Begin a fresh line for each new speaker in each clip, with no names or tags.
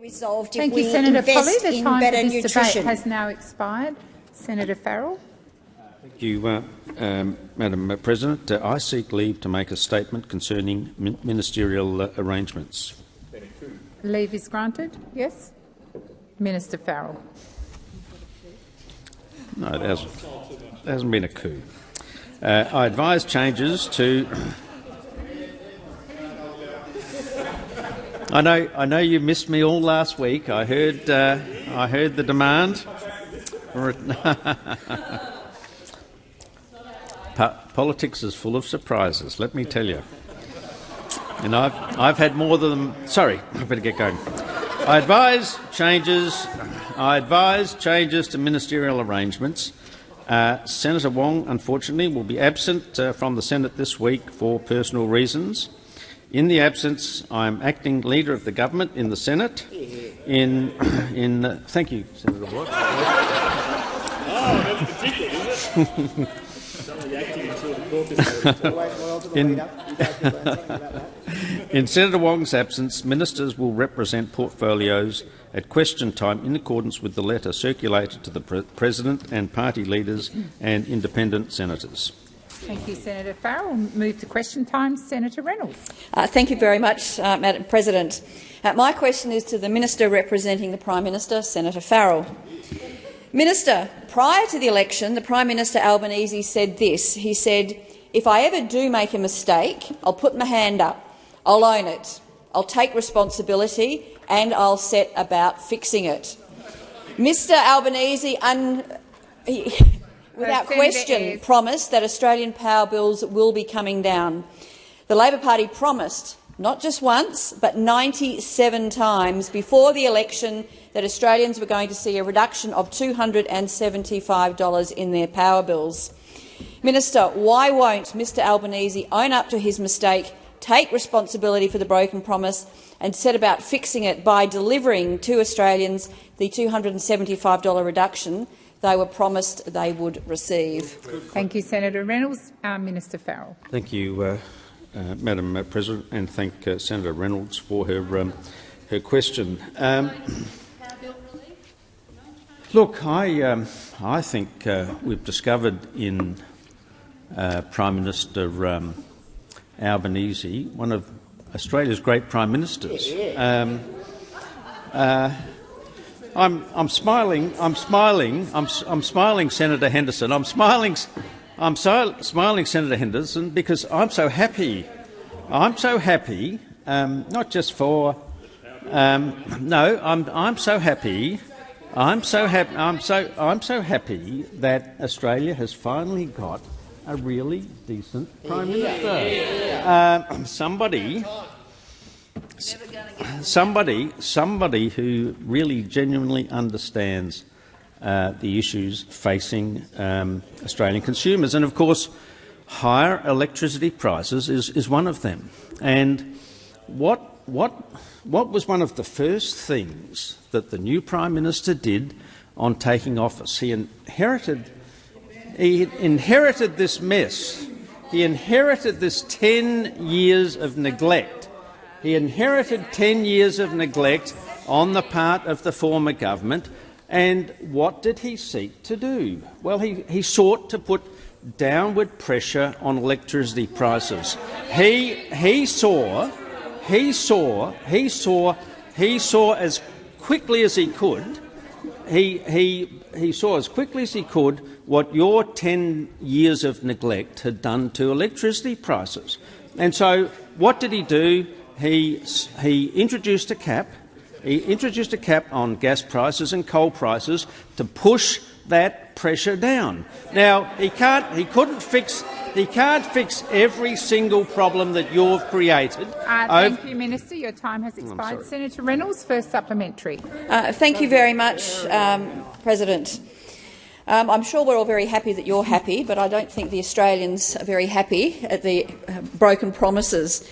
resolved if
Thank
we
you, Senator Polley.
invest
The
in
time
better
for this
nutrition.
debate has now expired. Senator Farrell.
Thank you, uh, um, Madam President. Uh, I seek leave to make a statement concerning min ministerial uh, arrangements.
Leave is granted. Yes. Minister Farrell.
No, there hasn't, there hasn't been a coup. Uh, I advise changes to. I know. I know you missed me all last week. I heard. Uh, I heard the demand. Politics is full of surprises. Let me tell you. And I've I've had more than. Sorry, I better get going. I advise changes. I advise changes to ministerial arrangements. Uh, Senator Wong, unfortunately, will be absent uh, from the Senate this week for personal reasons. In the absence, I am acting leader of the government in the Senate. In, in uh, thank you, Senator Watt. in, in Senator Wong's absence, ministers will represent portfolios at question time in accordance with the letter circulated to the pre President and party leaders and independent senators.
Thank you, Senator Farrell. Move to question time. Senator Reynolds.
Uh, thank you very much, uh, Madam President. Uh, my question is to the Minister representing the Prime Minister, Senator Farrell. Minister, prior to the election, the Prime Minister Albanese said this. He said, if I ever do make a mistake, I'll put my hand up, I'll own it, I'll take responsibility and I'll set about fixing it. Mr Albanese, un he, without
Senator
question,
Ayres.
promised that Australian power bills will be coming down. The Labor Party promised, not just once, but 97 times before the election that Australians were going to see a reduction of $275 in their power bills. Minister, why won't Mr Albanese own up to his mistake, take responsibility for the broken promise and set about fixing it by delivering to Australians the $275 reduction they were promised they would receive?
Thank you, Senator Reynolds. Uh, Minister Farrell.
Thank you, uh, uh, Madam uh, President, and thank uh, Senator Reynolds for her um, her question. Um, look, I um, I think uh, we've discovered in uh, Prime Minister um, Albanese one of Australia's great prime ministers. Uh, I'm, I'm smiling. I'm smiling. I'm, I'm smiling, Senator Henderson. I'm smiling. I'm so, smiling, Senator Henderson, because I'm so happy. I'm so happy, um, not just for. Um, no, I'm, I'm so happy. I'm so happy. I'm so, I'm so happy that Australia has finally got a really decent prime minister. Um, somebody somebody, somebody who really genuinely understands uh, the issues facing um, Australian consumers, and of course, higher electricity prices is, is one of them. And what what what was one of the first things that the new prime minister did on taking office? He inherited he inherited this mess. He inherited this 10 years of neglect. He inherited 10 years of neglect on the part of the former government. And what did he seek to do? Well, he, he sought to put downward pressure on electricity prices. He, he saw, he saw, he saw, he saw as quickly as he could he, he, he saw as quickly as he could what your 10 years of neglect had done to electricity prices. And so what did he do? He, he introduced a cap. He introduced a cap on gas prices and coal prices to push that pressure down. Now he can't, he couldn't fix, he can't fix every single problem that you've created.
Uh,
over-
thank you, Minister. Your time has expired. Senator Reynolds, first supplementary.
Uh, thank you very much, um, President. Um, I'm sure we're all very happy that you're happy, but I don't think the Australians are very happy at the uh, broken promises.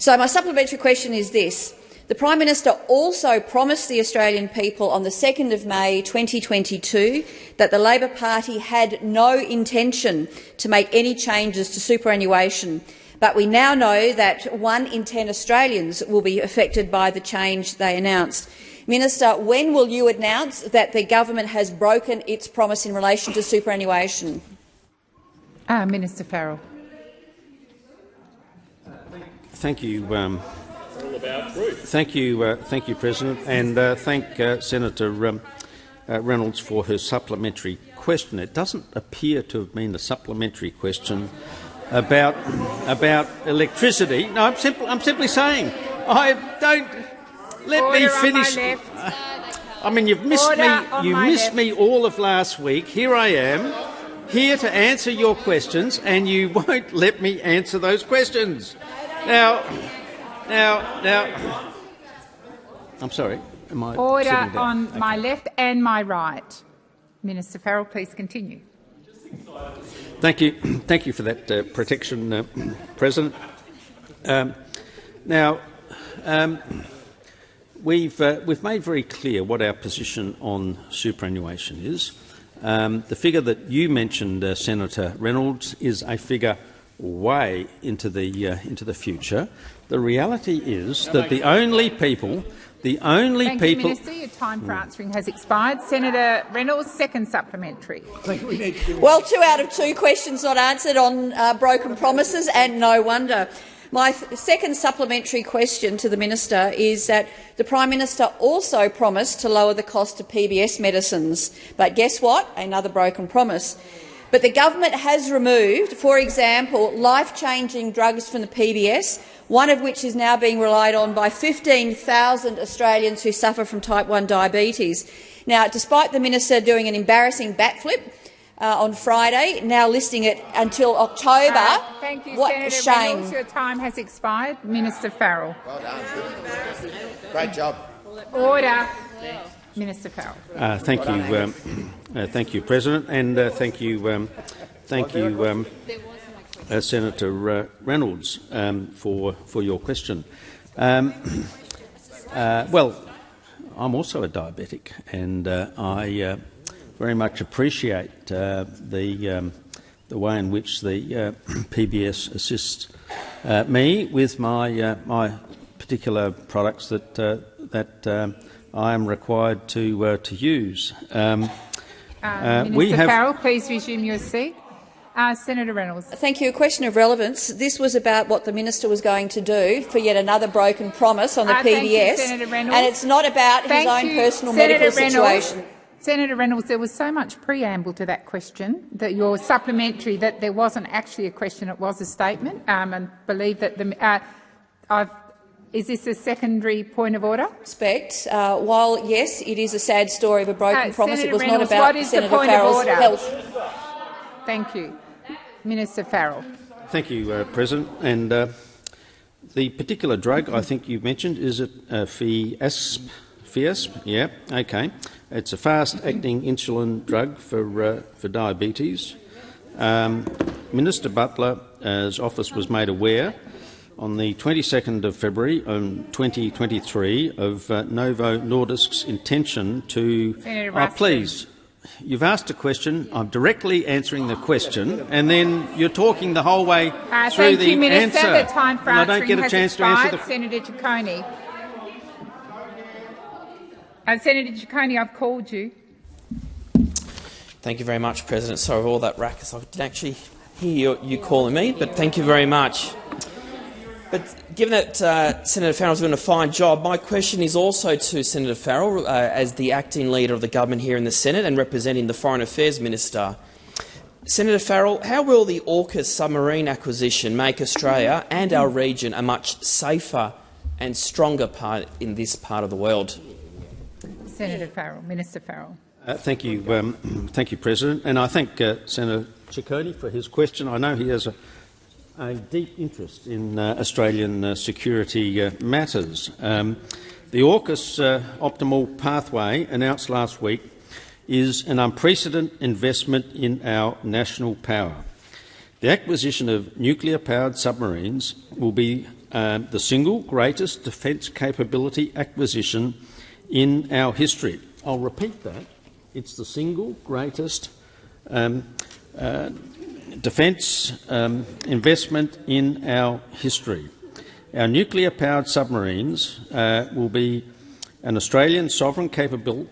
So my supplementary question is this. The Prime Minister also promised the Australian people on the 2nd of May 2022 that the Labor Party had no intention to make any changes to superannuation, but we now know that one in ten Australians will be affected by the change they announced. Minister, when will you announce that the government has broken its promise in relation to superannuation?
Uh, Minister Farrell.
Thank you. Um, thank you, uh, thank you, President, and uh, thank uh, Senator um, uh, Reynolds for her supplementary question. It doesn't appear to have been a supplementary question about about electricity. No, I'm simply, I'm simply saying I don't. Let
Order
me finish. I mean, you've missed
Order
me. You missed
left.
me all of last week. Here I am, here to answer your questions, and you won't let me answer those questions. Now, now, now. I'm sorry. Am I
Order
sitting down?
on
Okay.
my left and my right. Minister Farrell, please continue.
Thank you. Thank you for that uh, protection, uh, President. Um, now, um, we've, uh, we've made very clear what our position on superannuation is. Um, the figure that you mentioned, uh, Senator Reynolds, is a figure way into the, uh, into the future. The reality is that the only people, the only
Thank
people,
you, Minister. Your time for answering has expired. Senator Reynolds, second supplementary.
Well, two out of two questions not answered on uh, broken promises, and no wonder. My second supplementary question to the minister is that the Prime Minister also promised to lower the cost of PBS medicines. But guess what? Another broken promise. But the government has removed, for example, life-changing drugs from the PBS, one of which is now being relied on by 15,000 Australians who suffer from type 1 diabetes. Now, despite the minister doing an embarrassing backflip uh, on Friday, now listing it until October,
Uh, thank you,
what
Senator
a shame.
Reynolds. Your time has expired. Minister Farrell.
Well done. Great job.
Order. Minister Farrell.
Uh, thank you, um, uh, thank you, President, and uh, thank you, um, thank you, um, uh, Senator uh, Reynolds, um, for for your question. Um, uh, well, I'm also a diabetic, and uh, I very much appreciate the um, the way in which the PBS assists me with my my particular products that that um, I am required to to use. Um,
Uh, Minister
have-
Farrell, please resume your seat. Uh, Senator Reynolds.
Thank you. A question of relevance. This was about what the minister was going to do for yet another broken promise on the
Uh, thank you,
PBS,
Senator Reynolds.
and it's not about
Thank
his own
you,
personal
Senator
medical
Reynolds.
situation.
Senator Reynolds, there was so much preamble to that question that your supplementary that there wasn't actually a question, it was a statement, um, and believe that the. Uh, I've, is this a secondary point of order?
Respect. Uh, while yes, it is a sad story of a broken
Uh,
promise,
Senator
it was
Reynolds,
not about
what is the
Senator
point of
Farrell's
order?
health.
Thank you, Minister Farrell.
Thank you, uh, President. And uh, the particular drug I think you mentioned is it uh, Fiasp? Fiasp? Yeah. Okay. It's a fast-acting insulin drug for uh, for diabetes. Um, Minister Butler's office was made aware on the 22nd of February um, 2023 of uh, Novo Nordisk's intention to.
Senator
Oh, please, you've asked a question. I'm directly answering the question, and then you're talking the whole way
Uh,
through the
you, Minister.
answer.
The time for
and I
answering
don't get a
has
chance to
expired.
answer the.
Senator Ciccone. Uh, Senator Ciccone, I've called you.
Thank you very much, President. Sorry for all that ruckus. I didn't actually hear you, you calling me, but thank you very much. But given that uh, Senator Farrell's doing a fine job, my question is also to Senator Farrell, uh, as the acting leader of the government here in the Senate and representing the Foreign Affairs Minister. Senator Farrell, how will the AUKUS submarine acquisition make Australia and our region a much safer and stronger part in this part of the world?
Senator Farrell, Minister Farrell.
Uh, thank you, um, thank you, President, and I thank uh, Senator Ciccone for his question. I know he has a, a deep interest in uh, Australian uh, security uh, matters. Um, the AUKUS uh, optimal pathway announced last week is an unprecedented investment in our national power. The acquisition of nuclear-powered submarines will be um, the single greatest defence capability acquisition in our history. I'll repeat that. It's the single greatest um, uh, defence um, investment in our history. Our nuclear-powered submarines uh, will be an Australian sovereign capable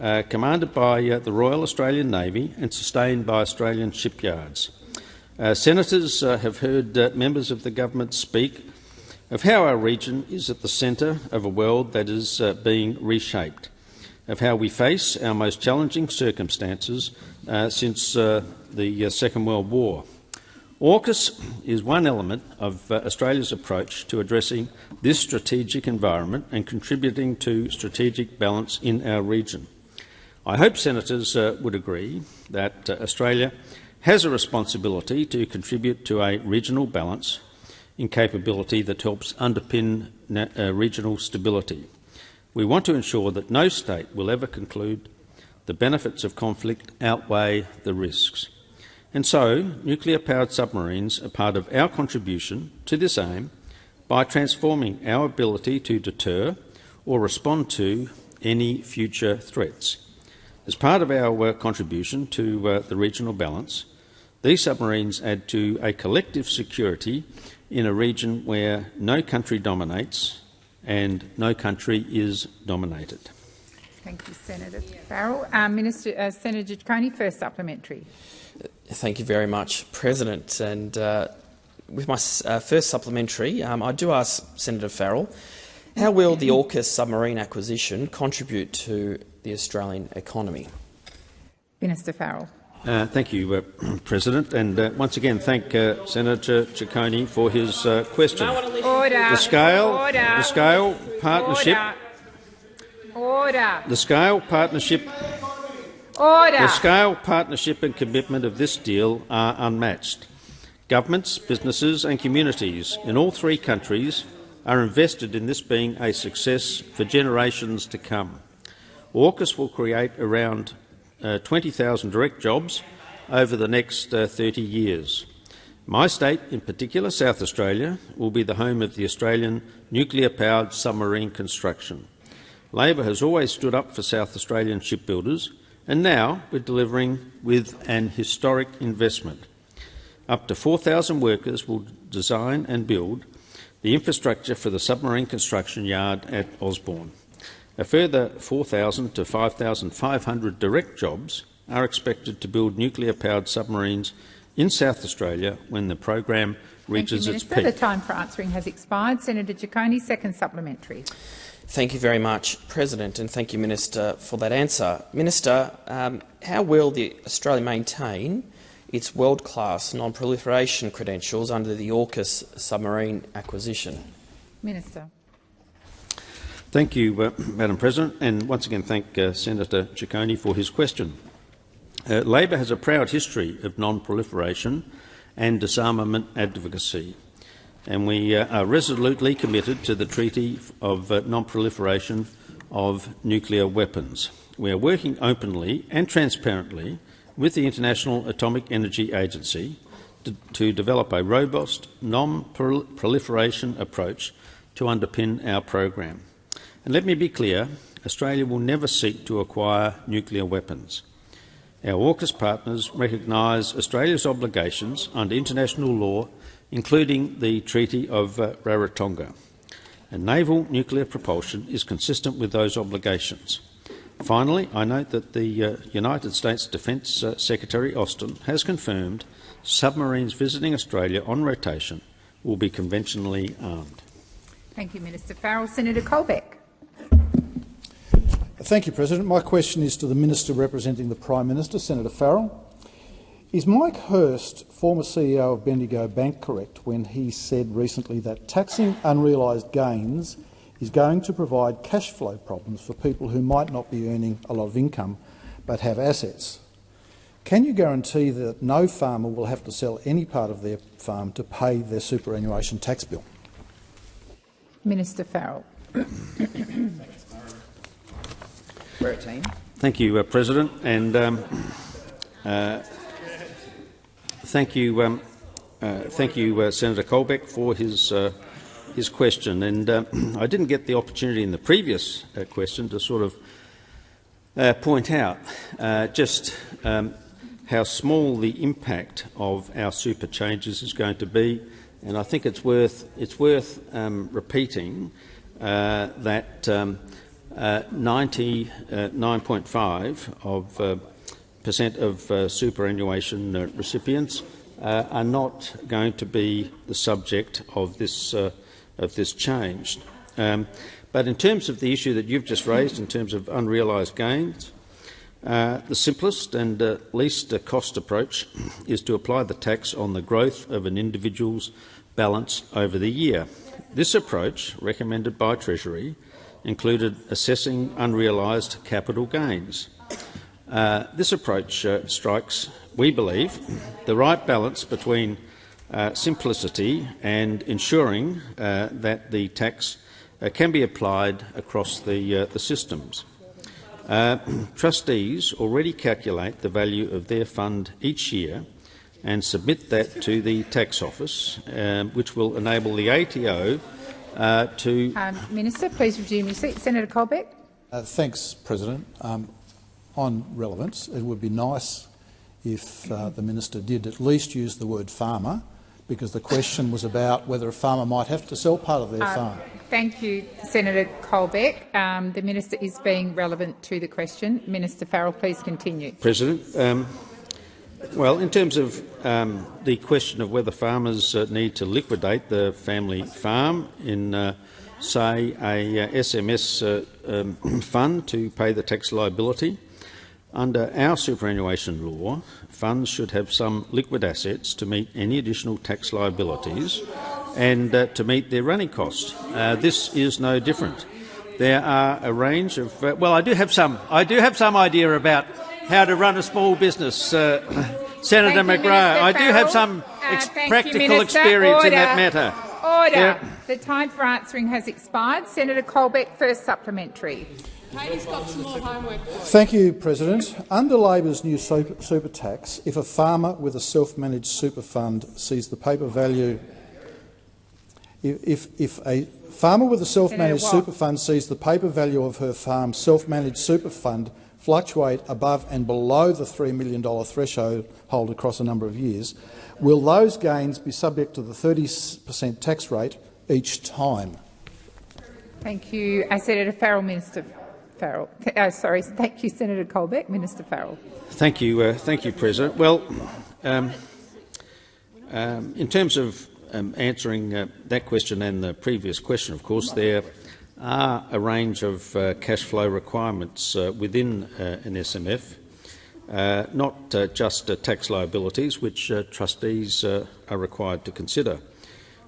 uh, commanded by uh, the Royal Australian Navy and sustained by Australian shipyards. Uh, senators uh, have heard uh, members of the government speak of how our region is at the centre of a world that is being reshaped, of how we face our most challenging circumstances since the Second World War. AUKUS is one element of uh, Australia's approach to addressing this strategic environment and contributing to strategic balance in our region. I hope senators uh, would agree that uh, Australia has a responsibility to contribute to a regional balance in capability that helps underpin uh, regional stability. We want to ensure that no state will ever conclude the benefits of conflict outweigh the risks. And so, nuclear-powered submarines are part of our contribution to this aim by transforming our ability to deter or respond to any future threats. As part of our contribution to uh, the regional balance, these submarines add to a collective security in a region where no country dominates and no country is dominated.
Thank you, Senator Farrell. Um, Minister, uh, Senator Ciccone, first supplementary.
Thank you very much, President. And uh, with my uh, first supplementary, um, I do ask Senator Farrell, how will the AUKUS submarine acquisition contribute to the Australian economy?
Minister Farrell.
Uh, thank you, uh, President, and uh, once again thank uh, Senator Ciccone for his uh, question.
Order.
The scale,
Order.
the scale partnership,
Order. Order.
the scale partnership
Order.
The scale, partnership and commitment of this deal are unmatched. Governments, businesses and communities in all three countries are invested in this being a success for generations to come. AUKUS will create around uh, 20,000 direct jobs over the next uh, 30 years. My state, in particular South Australia, will be the home of the Australian nuclear-powered submarine construction. Labor has always stood up for South Australian shipbuilders and now we're delivering with an historic investment. Up to 4,000 workers will design and build the infrastructure for the submarine construction yard at Osborne. A further 4,000 to 5,500 direct jobs are expected to build nuclear-powered submarines in South Australia when the program reaches
you,
its
peak. The
time
for answering has expired. Senator Ciccone, second supplementary.
Thank you very much, President, and thank you, Minister, for that answer. Minister, um, how will the Australia maintain its world-class non-proliferation credentials under the AUKUS submarine acquisition?
Minister.
Thank you, uh, Madam President, and once again thank uh, Senator Ciccone for his question. Uh, Labor has a proud history of non-proliferation and disarmament advocacy and we uh, are resolutely committed to the Treaty of uh, Non-Proliferation of Nuclear Weapons. We are working openly and transparently with the International Atomic Energy Agency to, to develop a robust non-proliferation approach to underpin our program. And let me be clear, Australia will never seek to acquire nuclear weapons. Our AUKUS partners recognise Australia's obligations under international law including the Treaty of uh, Rarotonga. And naval nuclear propulsion is consistent with those obligations. Finally, I note that the uh, United States Defence uh, Secretary Austin has confirmed submarines visiting Australia on rotation will be conventionally armed.
Thank you, Minister Farrell. Senator Colbeck.
Thank you, President. My question is to the Minister representing the Prime Minister, Senator Farrell. Is Mike Hirst, former CEO of Bendigo Bank, correct when he said recently that taxing unrealised gains is going to provide cash flow problems for people who might not be earning a lot of income but have assets? Can you guarantee that no farmer will have to sell any part of their farm to pay their superannuation tax bill?
Minister Farrell.
Thank you, uh, President. And um, uh, Thank you, um, uh, thank you, uh, Senator Colbeck, for his uh, his question. And uh, I didn't get the opportunity in the previous uh, question to sort of uh, point out just um, how small the impact of our super changes is going to be. And I think it's worth it's worth um, repeating that. Um, uh, 99.5 of uh, of uh, superannuation uh, recipients uh, are not going to be the subject of this uh, of this change. Um, but in terms of the issue that you've just raised, in terms of unrealised gains, uh, the simplest and uh, least cost approach is to apply the tax on the growth of an individual's balance over the year. This approach, recommended by Treasury, included assessing unrealised capital gains. Uh, this approach uh, strikes, we believe, the right balance between uh, simplicity and ensuring uh, that the tax uh, can be applied across the, uh, the systems. trustees already calculate the value of their fund each year and submit that to the tax office, um, which will enable the ATO to...
Um, Minister, please resume your seat. Senator Colbeck.
thanks, President. Um, on relevance, it would be nice if uh, the minister did at least use the word farmer, because the question was about whether a farmer might have to sell part of their
uh,
farm.
Thank you, Senator Colbeck. Um, the minister is being relevant to the question. Minister Farrell, please continue.
President, um, well, in terms of um, the question of whether farmers uh, need to liquidate the family farm in, uh, say, a uh, SMS uh, um, fund to pay the tax liability, under our superannuation law, funds should have some liquid assets to meet any additional tax liabilities and uh, to meet their running costs. Uh, this is no different. There are a range of uh, well, I do have some. I do have some idea about how to run a small business, uh, Senator
thank
McGrath.
You,
I do have some
uh,
ex
practical
you, experience
Order.
in that matter.
Order.
Yeah.
The time for answering has expired. Senator Colbeck, first supplementary.
Katie's got some more homework.
Thank you, President. Under Labor's new super, super tax, if a farmer with a self-managed super fund sees the paper value if, if a farmer with a self-managed super fund sees the paper value of her farm's self-managed super fund fluctuate above and below the $3 million threshold across a number of years, will those gains be subject to the 30 per cent tax rate each time?
Thank you. Uh, Senator Farrell, Minister Farrell. Uh, sorry, thank you, Senator Colbeck. Minister Farrell.
Thank you, uh, thank you, President. Well, um, um, in terms of um, answering uh, that question and the previous question, of course, there are a range of uh, cash flow requirements uh, within uh, an SMF, not just tax liabilities, which trustees are required to consider.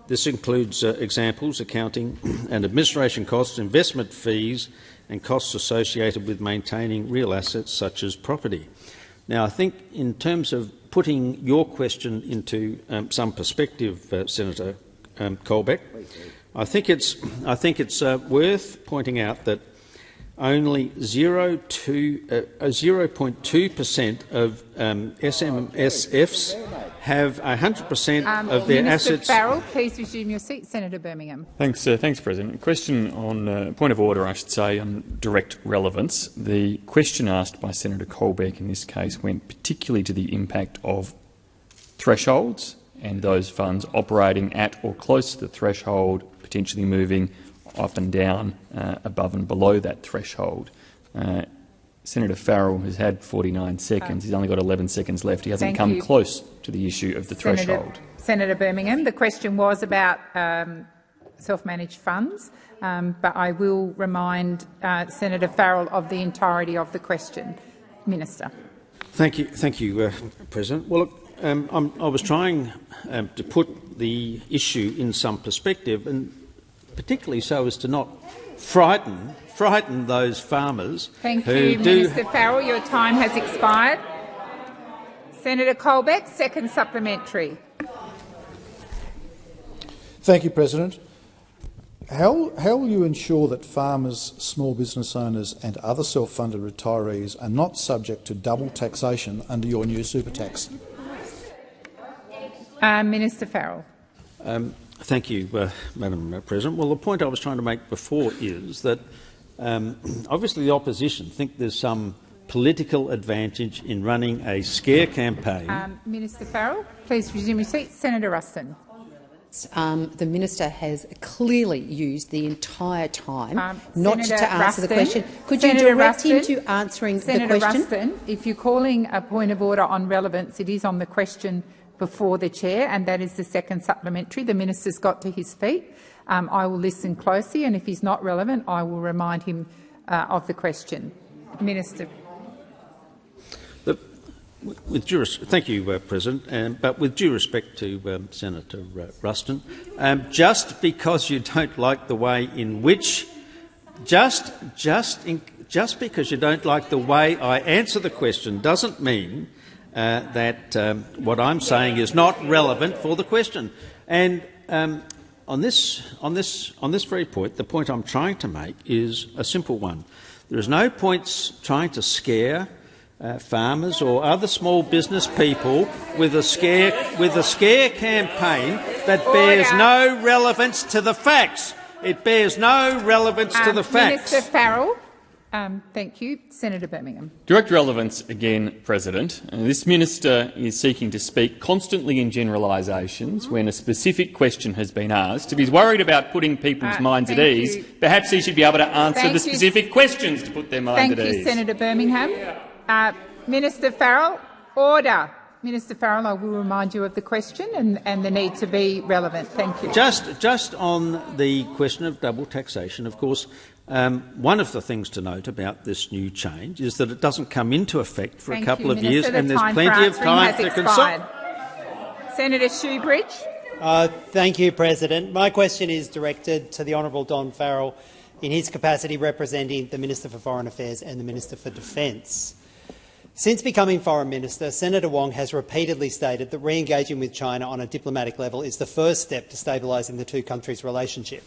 This includes examples accounting and administration costs, investment fees and costs associated with maintaining real assets such as property. Now, I think in terms of putting your question into um, some perspective, uh, Senator um, Colbeck, I think it's, I think it's uh, worth pointing out that only 0.2 uh, of um, SMSFs have 100 per cent um, of their
Minister
assets.
Farrell, please resume your seat. Senator Birmingham.
Thanks, uh, thanks, President. question on uh, point of order, I should say, on direct relevance. The question asked by Senator Colbeck in this case went particularly to the impact of thresholds and those funds operating at or close to the threshold, potentially moving up and down uh, above and below that threshold. Uh, Senator Farrell has had 49 seconds. He's only got 11 seconds left. He hasn't
Thank
come
you.
close to the issue of the
Senator,
threshold.
Senator Birmingham, the question was about um, self-managed funds, um, but I will remind uh, Senator Farrell of the entirety of the question. Minister.
Thank you, thank you, uh, President. Well, look, um, i was trying um, to put the issue in some perspective, and particularly so as to not frighten frighten those farmers
Thank
who
you,
do
Minister Farrell. Your time has expired. Senator Colbeck, second supplementary.
Thank you, President. How, how will you ensure that farmers, small business owners and other self-funded retirees are not subject to double taxation under your new super tax?
Uh, Minister Farrell.
Um, thank you, uh, Madam President. Well, the point I was trying to make before is that um, obviously the opposition think there's some political advantage in running a scare campaign.
Um, Minister Farrell, please resume your seat. Senator Ruston.
Um, the minister has clearly used the entire time
Um,
not
Senator
to answer the question. Could
Senator
you direct him to answering
Senator
the question?
Ruston, if you're calling a point of order on relevance, it is on the question before the chair, and that is the second supplementary. The minister's got to his feet. Um, I will listen closely, and if he's not relevant, I will remind him uh, of the question. Minister.
The, with due, thank you, uh, President. Um, but with due respect to um, Senator uh, Ruston, um, just because you don't like the way in which, just just in, just because you don't like the way I answer the question, doesn't mean uh, that um, what I'm saying is not relevant for the question. And um, on this, on this, on this very point, the point I'm trying to make is a simple one. There is no point trying to scare uh, farmers or other small business people with a scare with a scare campaign that bears no relevance to the facts. It bears no relevance to
Um,
the facts.
Minister Farrell. Um, thank you. Senator Birmingham.
Direct relevance again, President. Uh, this minister is seeking to speak constantly in generalisations when a specific question has been asked. If he's worried about putting people's
Uh,
minds at ease,
you.
perhaps he should be able to answer
Thank
the
you.
specific questions to put their mind
Thank
at
you,
ease.
Senator Birmingham. Uh, Minister Farrell, order. Minister Farrell, I will remind you of the question and, and the need to be relevant. Thank you.
Just, just on the question of double taxation, of course, um, one of the things to note about this new change is that it doesn't come into effect for
Thank
a couple
you,
of
Minister.
years,
The
and there's plenty of time to consult.
Senator Shoebridge.
Uh, thank you, President. My question is directed to the Honourable Don Farrell in his capacity representing the Minister for Foreign Affairs and the Minister for Defence. Since becoming Foreign Minister, Senator Wong has repeatedly stated that re-engaging with China on a diplomatic level is the first step to stabilising the two countries' relationship.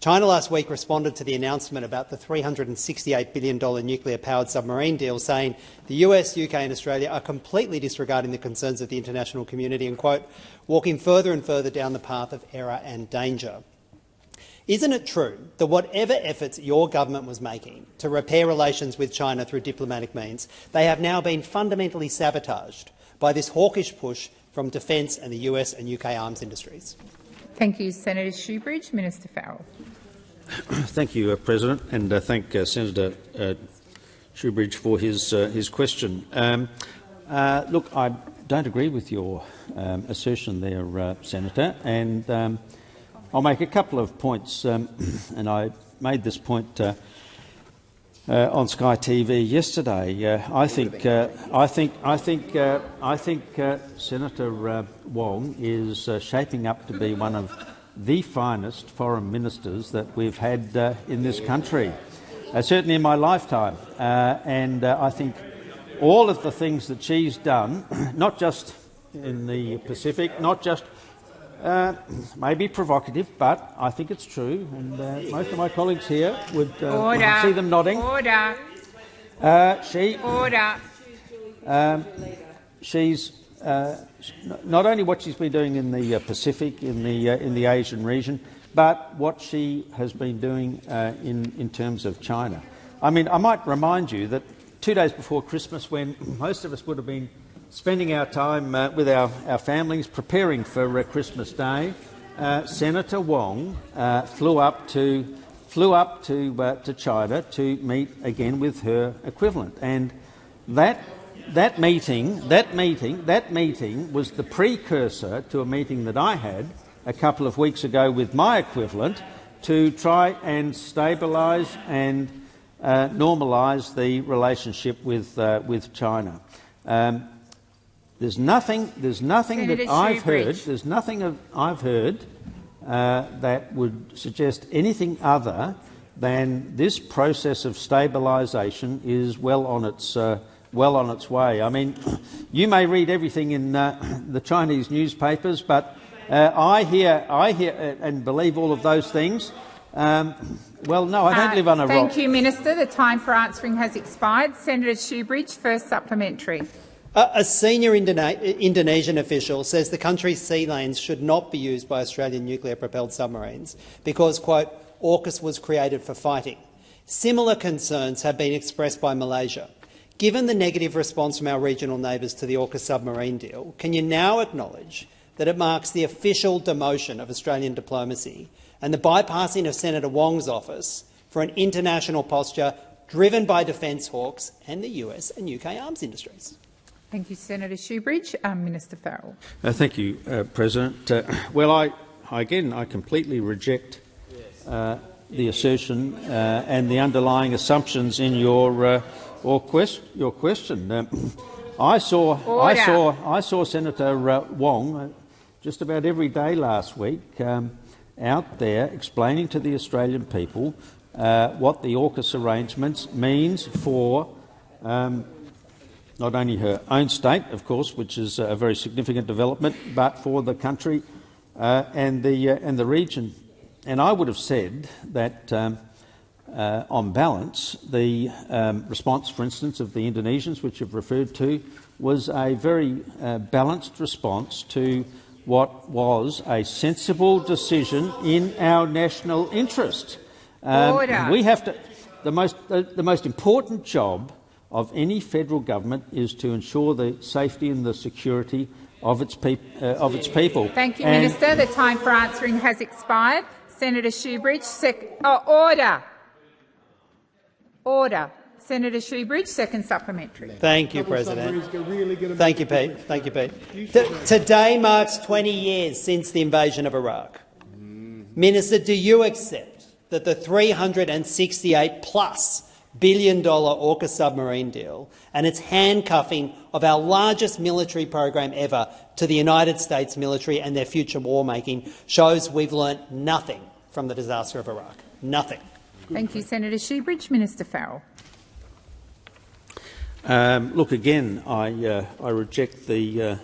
China last week responded to the announcement about the $368 billion nuclear-powered submarine deal, saying the US, UK and Australia are completely disregarding the concerns of the international community and, quote, walking further and further down the path of error and danger. Isn't it true that whatever efforts your government was making to repair relations with China through diplomatic means, they have now been fundamentally sabotaged by this hawkish push from defence and the US and UK arms industries?
Thank you, Senator Shoebridge. Minister Farrell.
Thank you, uh, President, and uh, thank uh, Senator uh, Shoebridge for his, uh, his question. Um, uh, look, I don't agree with your um, assertion there, uh, Senator, and um, I'll make a couple of points, um, and I made this point uh, uh, on Sky TV yesterday. Uh, I think, uh, I think, I think, uh, I think uh, Senator uh, Wong is uh, shaping up to be one of the finest foreign ministers that we've had uh, in this country, uh, certainly in my lifetime. Uh, and uh, I think all of the things that she's done, not just in the Pacific, not just uh, maybe provocative, but I think it's true, and uh, most of my colleagues here would uh, see them nodding.
Order.
Uh, she,
Order.
um, she's uh, not only what she's been doing in the uh, Pacific, in the uh, in the Asian region, but what she has been doing uh, in in terms of China. I mean, I might remind you that two days before Christmas, when most of us would have been spending our time uh, with our, our families preparing for uh, Christmas Day, uh, Senator Wong uh, flew up to flew up to uh, to China to meet again with her equivalent, and that that meeting that meeting that meeting was the precursor to a meeting that I had a couple of weeks ago with my equivalent to try and stabilise and uh, normalise the relationship with uh, with China. Um, there's nothing. There's nothing
Senator
that I've heard. There's nothing of, I've heard uh, that would suggest anything other than this process of stabilisation is well on its uh, well on its way. I mean, you may read everything in uh, the Chinese newspapers, but uh, I hear, I hear, uh, and believe all of those things. Um, well, no, I don't
Uh,
live on a
Thank
rock.
Thank you, Minister. The time for answering has expired. Senator Shoebridge, first supplementary.
A senior Indone- Indonesian official says the country's sea lanes should not be used by Australian nuclear-propelled submarines because, quote, AUKUS was created for fighting. Similar concerns have been expressed by Malaysia. Given the negative response from our regional neighbours to the AUKUS submarine deal, can you now acknowledge that it marks the official demotion of Australian diplomacy and the bypassing of Senator Wong's office for an international posture driven by defence hawks and the US and UK arms industries?
Thank you, Senator Shoebridge. Um, Minister Farrell.
Uh, thank you, uh, President. Uh, well, I, again, I completely reject uh, the assertion uh, and the underlying assumptions in your, uh, or quest your question. Um, I saw, I saw, I saw Senator Wong just about every day last week um, out there explaining to the Australian people what the AUKUS arrangements means for um, not only her own state, of course, which is a very significant development, but for the country uh, and, the, uh, and the region. And I would have said that, um, uh, on balance, the um, response, for instance, of the Indonesians, which you've referred to, was a very uh, balanced response to what was a sensible decision in our national interest. Um, we have to. The most, the, the most important job of any federal government is to ensure the safety and the security of its, peop uh, of its people.
Thank you, and Minister. The time for answering has expired. Senator Shoebridge, oh, order. Order. Senator Shoebridge, second supplementary.
Thank you, President. Thank you, Pete. Thank you, Pete. T today marks 20 years since the invasion of Iraq. Minister, do you accept that the 368 plus billion dollar AUKUS submarine deal and its handcuffing of our largest military program ever to the United States military and their future war-making shows we've learnt nothing from the disaster of Iraq. Nothing.
Thank you, Senator Shoebridge. Minister Farrell.
Um, look, again, I, uh, I reject the uh,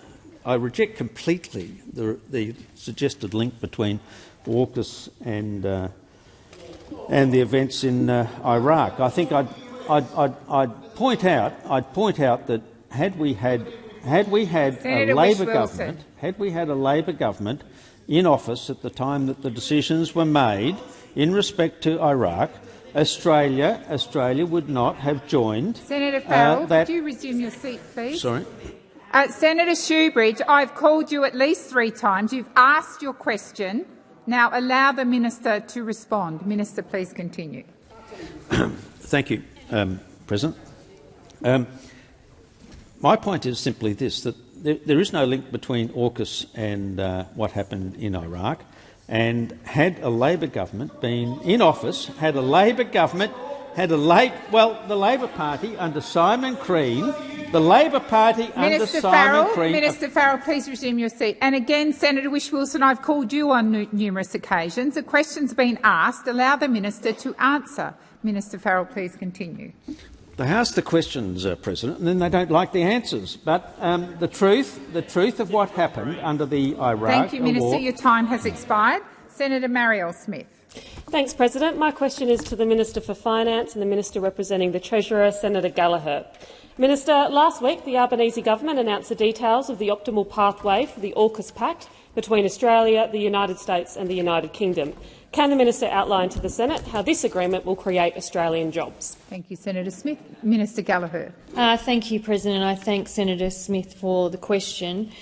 I reject completely the, the suggested link between AUKUS and uh, and the events in uh, Iraq. I think I'd, I'd, I'd, I'd, point out, I'd point out that had we had, had we had
Senator
a Labor government, had we had a Labor government in office at the time that the decisions were made in respect to Iraq, Australia, Australia would not have joined.
Senator uh, Farrell, uh, that... could you resume your seat, please?
Sorry.
Uh, Senator Shoebridge, I've called you at least three times. You've asked your question. Now allow the minister to respond. Minister, please continue.
Thank you, um, President. Um, my point is simply this, that there, there is no link between AUKUS and uh, what happened in Iraq. And had a Labor government been in office, had a Labor government, had a late, well, the Labor Party under Simon Crean the Labor Party
Minister under
Simon
Farrell,
Crean...
Minister Farrell, please resume your seat. And again, Senator Whish-Wilson, I've called you on numerous occasions. A question's been asked. Allow the minister to answer. Minister Farrell, please continue.
They ask the questions, uh, President, and then they don't like the answers. But um, the truth, the truth of what happened under the Iraq
Thank you, Minister.
War...
Your time has expired. Senator Marielle Smith.
Thanks, President. My question is to the Minister for Finance and the Minister representing the Treasurer, Senator Gallagher. Minister, last week the Albanese government announced the details of the optimal pathway for the AUKUS Pact between Australia, the United States and the United Kingdom. Can the minister outline to the Senate how this agreement will create Australian jobs?
Thank you, Senator Smith. Minister Gallagher.
Uh, thank you, President. I thank Senator Smith for the question.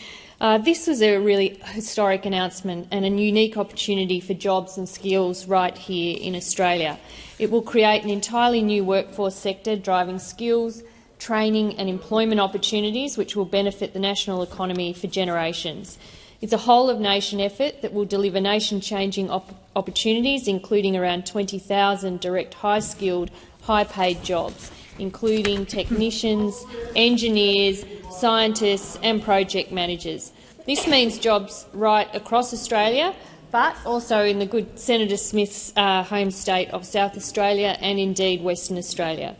Uh, this was a really historic announcement and a unique opportunity for jobs and skills right here in Australia. It will create an entirely new workforce sector driving skills, training and employment opportunities which will benefit the national economy for generations. It's a whole-of-nation effort that will deliver nation-changing op opportunities, including around 20,000 direct high-skilled, high-paid jobs, including technicians, engineers, scientists and project managers. This means jobs right across Australia, but also in the good Senator Smith's uh, home state of South Australia and indeed Western Australia.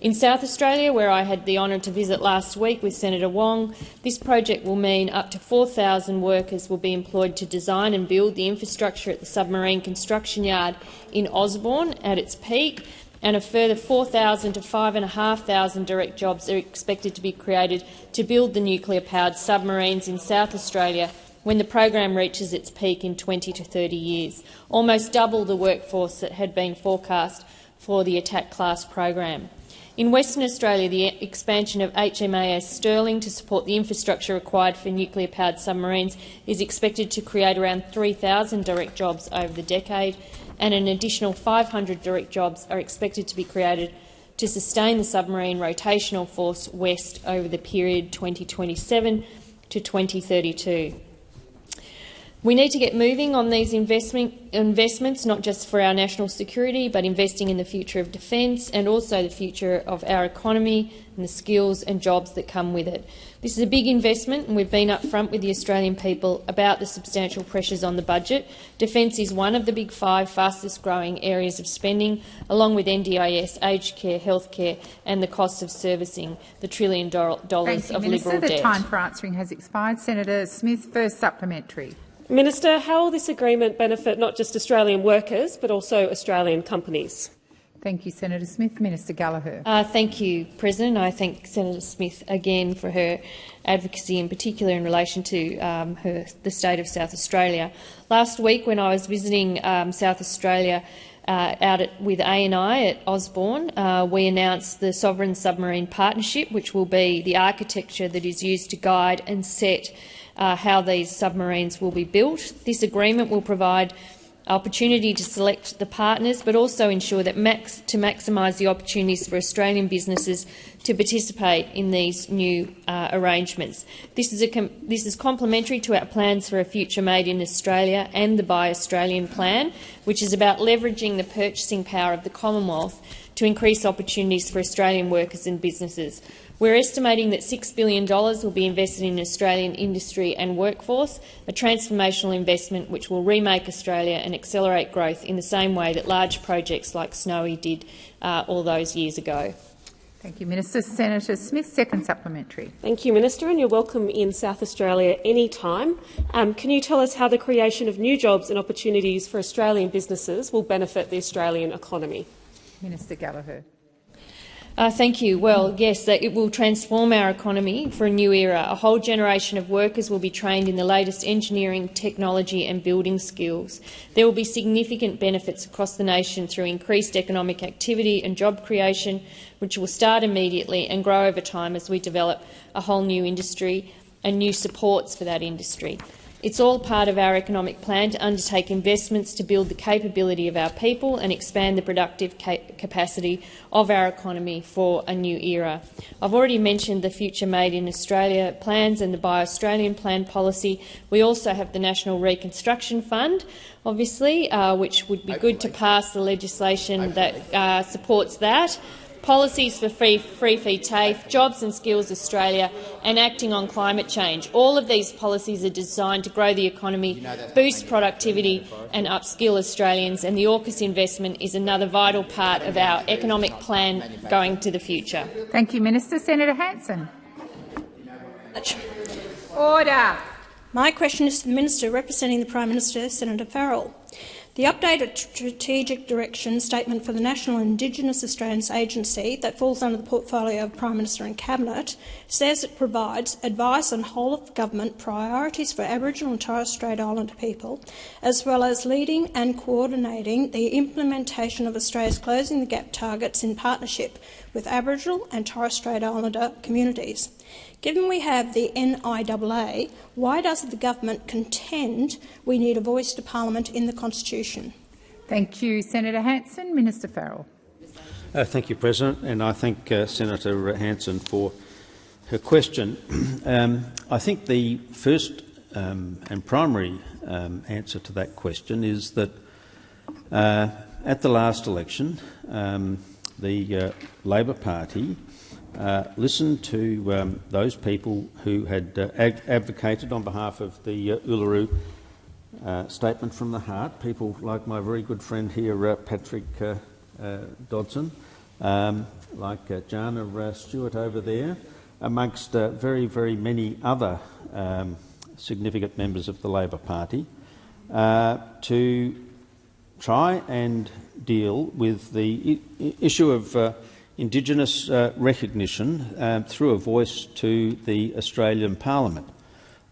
In South Australia, where I had the honour to visit last week with Senator Wong, this project will mean up to 4,000 workers will be employed to design and build the infrastructure at the submarine construction yard in Osborne at its peak, and a further 4,000 to 5,500 direct jobs are expected to be created to build the nuclear-powered submarines in South Australia when the program reaches its peak in 20 to 30 years, almost double the workforce that had been forecast for the attack class program. In Western Australia, the expansion of HMAS Stirling to support the infrastructure required for nuclear-powered submarines is expected to create around 3,000 direct jobs over the decade, and an additional 500 direct jobs are expected to be created to sustain the submarine rotational force west over the period 2027 to 2032. We need to get moving on these investment, investments, not just for our national security, but investing in the future of defence and also the future of our economy and the skills and jobs that come with it. This is a big investment, and we've been upfront with the Australian people about the substantial pressures on the budget. Defence is one of the big five fastest-growing areas of spending, along with NDIS, aged care, healthcare, and the cost of servicing the trillion dollars
Thank you,
of
Minister.
liberal
the
debt.
time for answering has expired. Senator Smith, first supplementary.
Minister, how will this agreement benefit not just Australian workers but also Australian companies?
Thank you, Senator Smith. Minister Gallagher.
Uh, thank you, President. I thank Senator Smith again for her advocacy, in particular in relation to um, her, the state of South Australia. Last week, when I was visiting um, South Australia uh, out at, with ANI at Osborne, uh, we announced the Sovereign Submarine Partnership, which will be the architecture that is used to guide and set uh, how these submarines will be built. This agreement will provide opportunity to select the partners, but also ensure that max, to maximise the opportunities for Australian businesses to participate in these new uh, arrangements. This is, this is complementary to our plans for a future made in Australia and the Buy Australian plan, which is about leveraging the purchasing power of the Commonwealth to increase opportunities for Australian workers and businesses. We're estimating that $6 billion will be invested in Australian industry and workforce, a transformational investment which will remake Australia and accelerate growth in the same way that large projects like Snowy did uh, all those years ago.
Thank you, Minister. Senator Smith, second supplementary.
Thank you, Minister, and you're welcome in South Australia any time. Um, can you tell us how the creation of new jobs and opportunities for Australian businesses will benefit the Australian economy?
Minister Gallagher.
Uh, thank you. Well, yes, it will transform our economy for a new era. A whole generation of workers will be trained in the latest engineering, technology and building skills. There will be significant benefits across the nation through increased economic activity and job creation, which will start immediately and grow over time as we develop a whole new industry and new supports for that industry. It's all part of our economic plan to undertake investments to build the capability of our people and expand the productive ca capacity of our economy for a new era. I've already mentioned the Future Made in Australia plans and the Buy Australian plan policy. We also have the National Reconstruction Fund, obviously, uh, which would be good to pass the legislation that uh, supports that policies for free, free feed TAFE, Jobs and Skills Australia and acting on climate change. All of these policies are designed to grow the economy, boost productivity and upskill Australians, and the AUKUS investment is another vital part of our economic plan going to the future.
Thank you, Minister. Senator Hanson. Order.
My question is to the Minister representing the Prime Minister, Senator Farrell. The updated strategic direction statement for the National Indigenous Australians Agency that falls under the portfolio of Prime Minister and Cabinet says it provides advice on whole-of-government priorities for Aboriginal and Torres Strait Islander people, as well as leading and coordinating the implementation of Australia's Closing the Gap targets in partnership with Aboriginal and Torres Strait Islander communities. Given we have the NIAA, why does the government contend we need a voice to parliament in the constitution?
Thank you, Senator Hanson. Minister Farrell.
Uh, thank you, President, and I thank uh, Senator Hanson for her question. um, I think the first um, and primary um, answer to that question is that uh, at the last election, um, the uh, Labor Party uh, listened to um, those people who had uh, advocated on behalf of the uh, Uluru uh, Statement from the Heart, people like my very good friend here, uh, Patrick Dodson, um, like Jana Stewart over there, amongst very, very many other um, significant members of the Labor Party, to try and deal with the issue of Indigenous uh, recognition uh, through a voice to the Australian Parliament.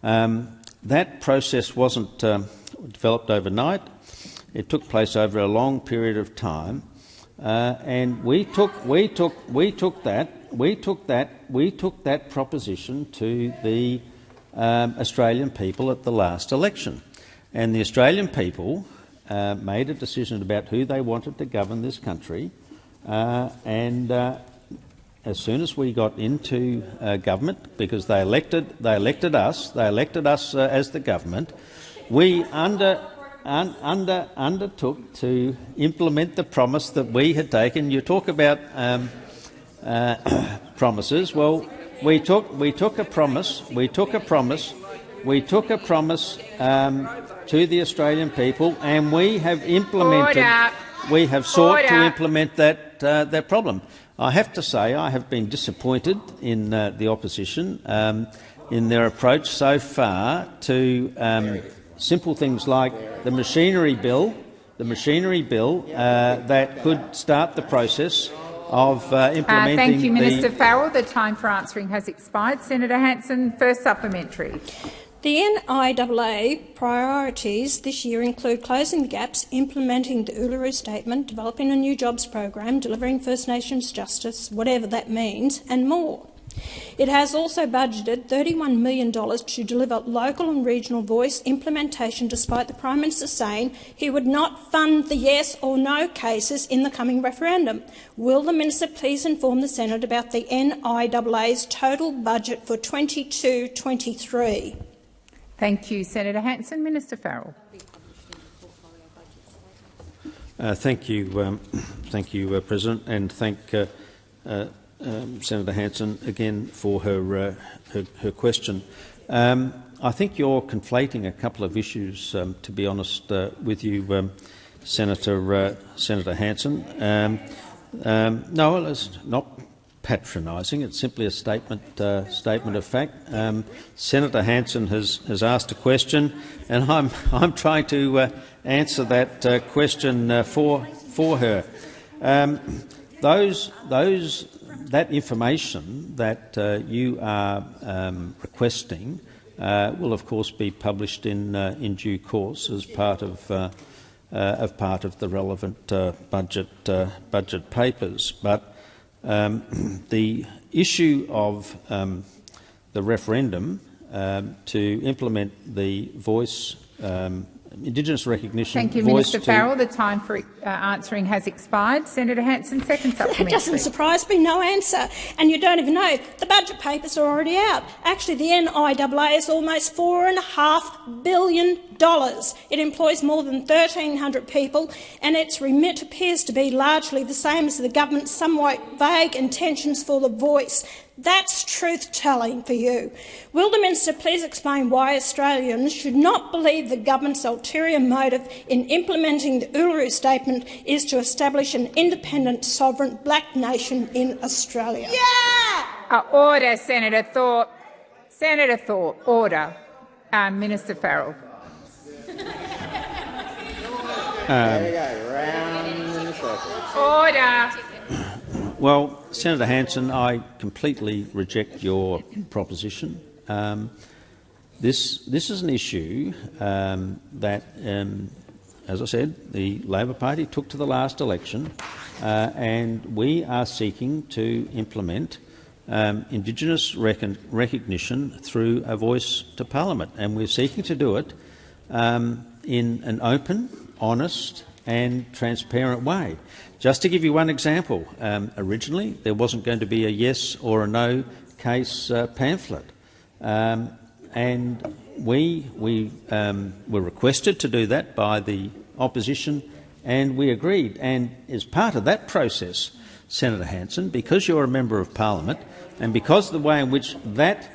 Um, that process wasn't um, developed overnight. It took place over a long period of time, uh, and we took, we took, we took that, we took that, we took that proposition to the um, Australian people at the last election, and the Australian people uh, made a decision about who they wanted to govern this country, uh, and uh, as soon as we got into uh, government, because they elected, they elected us, they elected us uh, as the government, we under, un, under, undertook to implement the promise that we had taken. You talk about um, uh, promises. Well, we took, we took a promise. We took a promise. We took a promise um, to the Australian people, and we have implemented.
Order.
We have sought to implement that uh, that problem. I have to say I have been disappointed in uh, the opposition um, in their approach so far to um, simple things like the machinery bill, the machinery bill uh, that could start the process of uh,
Uh,
implementing
thank you,
the
Minister Farrell. The time for answering has expired. Senator Hanson, first supplementary.
The NIAA priorities this year include closing the gaps, implementing the Uluru Statement, developing a new jobs program, delivering First Nations justice, whatever that means, and more. It has also budgeted $31 million to deliver local and regional voice implementation despite the Prime Minister saying he would not fund the yes or no cases in the coming referendum. Will the Minister please inform the Senate about the NIAA's total budget for 22-23?
Thank you, Senator Hanson. Minister Farrell.
Uh, thank you, um, thank you, uh, President, and thank uh, uh, um, Senator Hanson again for her uh, her, her question. Um, I think you're conflating a couple of issues. Um, to be honest uh, with you, um, Senator Senator Hanson. Um, no, it's not patronising. It's simply a statement uh, statement of fact. Um, Senator Hanson has has asked a question, and I'm I'm trying to uh, answer that uh, question uh, for for her. Um, those those that information that uh, you are um, requesting uh, will, of course, be published in in due course as part of. Uh, of part of the relevant uh, budget uh, budget papers, but um, the issue of um, the referendum um, to implement the voice um, Indigenous recognition.
Thank you,
voice
Minister Farrell. The time for uh, answering has expired. Senator Hanson, second
It
supplementary.
doesn't surprise me, no answer. And you don't even know, the budget papers are already out. Actually, the NIAA is almost $4.5 billion. It employs more than 1,300 people, and its remit appears to be largely the same as the government's somewhat vague intentions for the voice. That's truth-telling for you. Will the Minister please explain why Australians should not believe the government's ulterior motive in implementing the Uluru Statement is to establish an independent, sovereign black nation in Australia?
Uh, order, Senator Thorpe. Senator Thorpe, order. Uh, Minister Farrell. Order.
Well, Senator Hanson, I completely reject your proposition. Um, this, this is an issue um, that, um, as I said, the Labor Party took to the last election, uh, and we are seeking to implement um, Indigenous recognition through a voice to Parliament, and we're seeking to do it um, in an open, honest and transparent way. Just to give you one example, um, originally there wasn't going to be a yes or a no case uh, pamphlet, um, and we, we um, were requested to do that by the opposition, and we agreed. And as part of that process, Senator Hanson, because you're a member of parliament, and because of the way in which that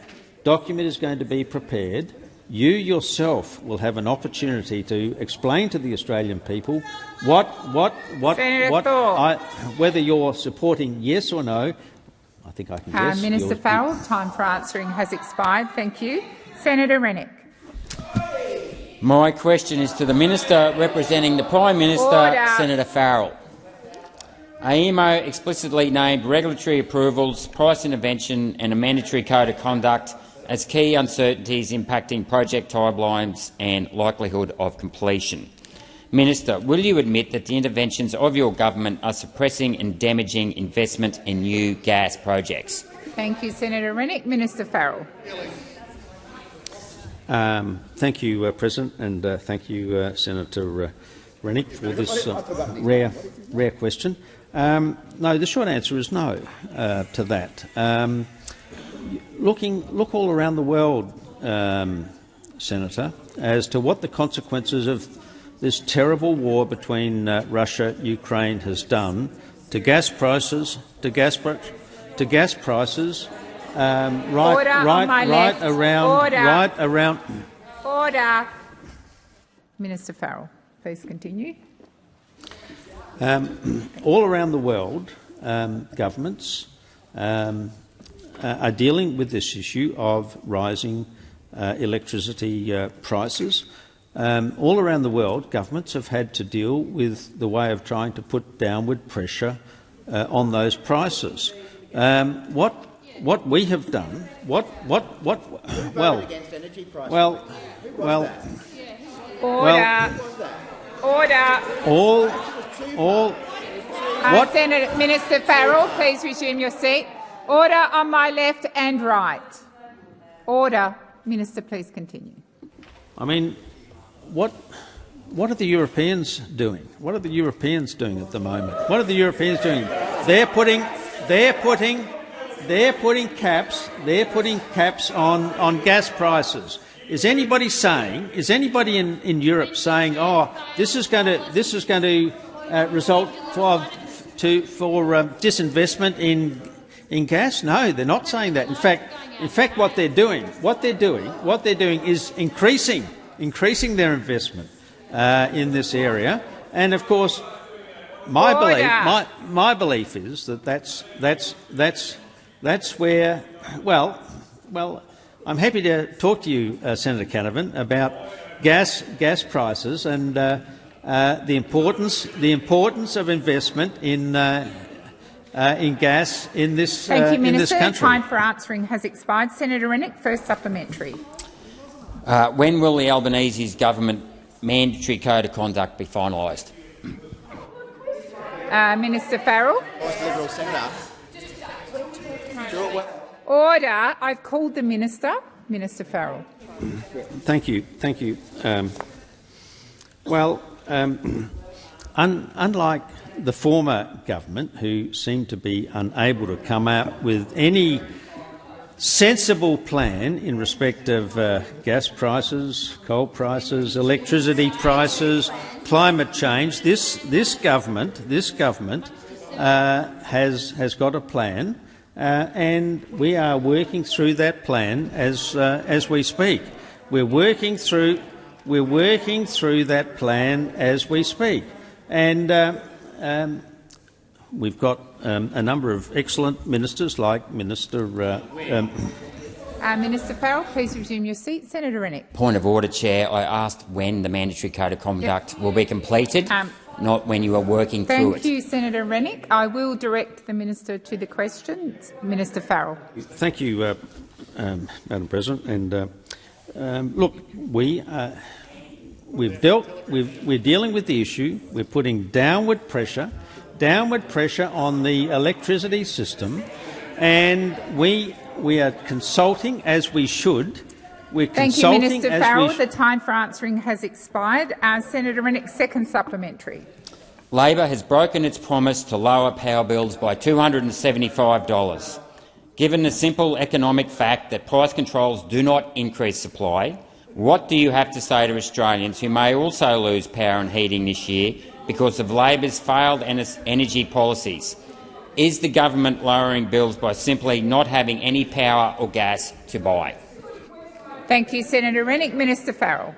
document is going to be prepared, you yourself will have an opportunity to explain to the Australian people what, what, what,
Senator
what I, whether you're supporting yes or no. I think I can
Uh,
guess.
Minister
you're-
Farrell, time for answering has expired. Thank you. Senator Rennick.
My question is to the Minister representing the Prime Minister,
Order.
Senator Farrell. AEMO explicitly named regulatory approvals, price intervention and a mandatory code of conduct as key uncertainties impacting project timelines and likelihood of completion. Minister, will you admit that the interventions of your government are suppressing and damaging investment in new gas projects?
Thank you, Senator Rennick. Minister Farrell.
Um, thank you, uh, President, and uh, thank you, uh, Senator uh, Rennick, for this uh, rare, rare question. Um, no, the short answer is no uh, to that. Um, looking, look all around the world, um, Senator, as to what the consequences of this terrible war between uh, Russia and Ukraine has done to gas prices, to gas, to gas prices, um, right,
Order on
right,
my
right
left.
around,
Order.
right around.
Order. Minister Farrell, please continue.
Um, all around the world, um, governments um, uh, are dealing with this issue of rising uh, electricity uh, prices. Um, all around the world, governments have had to deal with the way of trying to put downward pressure uh, on those prices. Um, what what we have done, what what what? Well, well, well,
Order. Order.
all all
Uh,
what
Senator Minister Farrell, please resume your seat. Order on my left and right. Order. Minister, please continue.
I mean, what what are the Europeans doing? What are the Europeans doing at the moment? What are the Europeans doing? They're putting they're putting they're putting caps they're putting caps on, on gas prices. Is anybody saying is anybody in, in Europe saying, oh, this is going to this is going to uh, result for to for um, disinvestment in in gas? No, they're not saying that. In fact, in fact, what they're doing, what they're doing, what they're doing is increasing, increasing their investment uh, in this area. And of course, my belief, my, my belief is that that's that's that's that's where, well, well, I'm happy to talk to you, uh, Senator Canavan, about gas gas prices and. Uh, uh, the importance, the importance of investment in uh, in gas in this
Thank
uh,
you,
in this
Minister.
country.
Time for answering has expired. Senator Rennick, first supplementary.
Uh, when will the Albanese's government mandatory code of conduct be finalised?
Uh, Minister Farrell. Order. I've called the minister. Minister Farrell.
Thank you, thank you. Um, well, um, un unlike the former government, who seemed to be unable to come out with any sensible plan in respect of uh, gas prices, coal prices, electricity prices, climate change. This this government, this government uh, has has got a plan, uh, and we are working through that plan as uh, as we speak. We're working through we're working through that plan as we speak, and. Um, We've got um, a number of excellent ministers, like Minister. Uh, um,
Uh, Minister Farrell, please resume your seat. Senator Rennick.
Point of order, Chair. I asked when the mandatory code of conduct will be completed,
Um,
not when you are working through
Thank
it.
Thank you, Senator Rennick. I will direct the minister to the question. Minister Farrell.
thank you, uh, um, Madam President. And uh, um, look, we uh, we've dealt. We've, we're dealing with the issue. We're putting downward pressure, downward pressure on the electricity system, and we we are consulting as we should. We're
Thank you, Minister
as
Farrell.
we
The time for answering has expired. Uh, Senator Rennick, second supplementary.
Labor has broken its promise to lower power bills by $275. Given the simple economic fact that price controls do not increase supply, what do you have to say to Australians who may also lose power and heating this year because of Labor's failed energy policies? Is the government lowering bills by simply not having any power or gas to buy?
Thank you, Senator Rennick. Minister Farrell.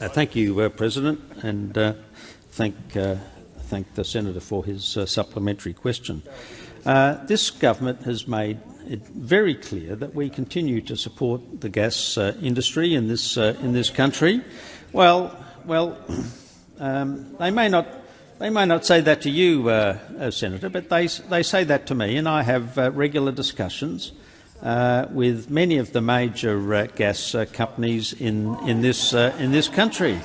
Uh, thank you, uh, President, and uh, thank, uh, thank the senator for his uh, supplementary question. Uh, this government has made it very clear that we continue to support the gas uh, industry in this uh, in this country. Well, well, um, they may not they may not say that to you, uh, uh, Senator, but they they say that to me, and I have uh, regular discussions uh, with many of the major gas companies in in this in this country.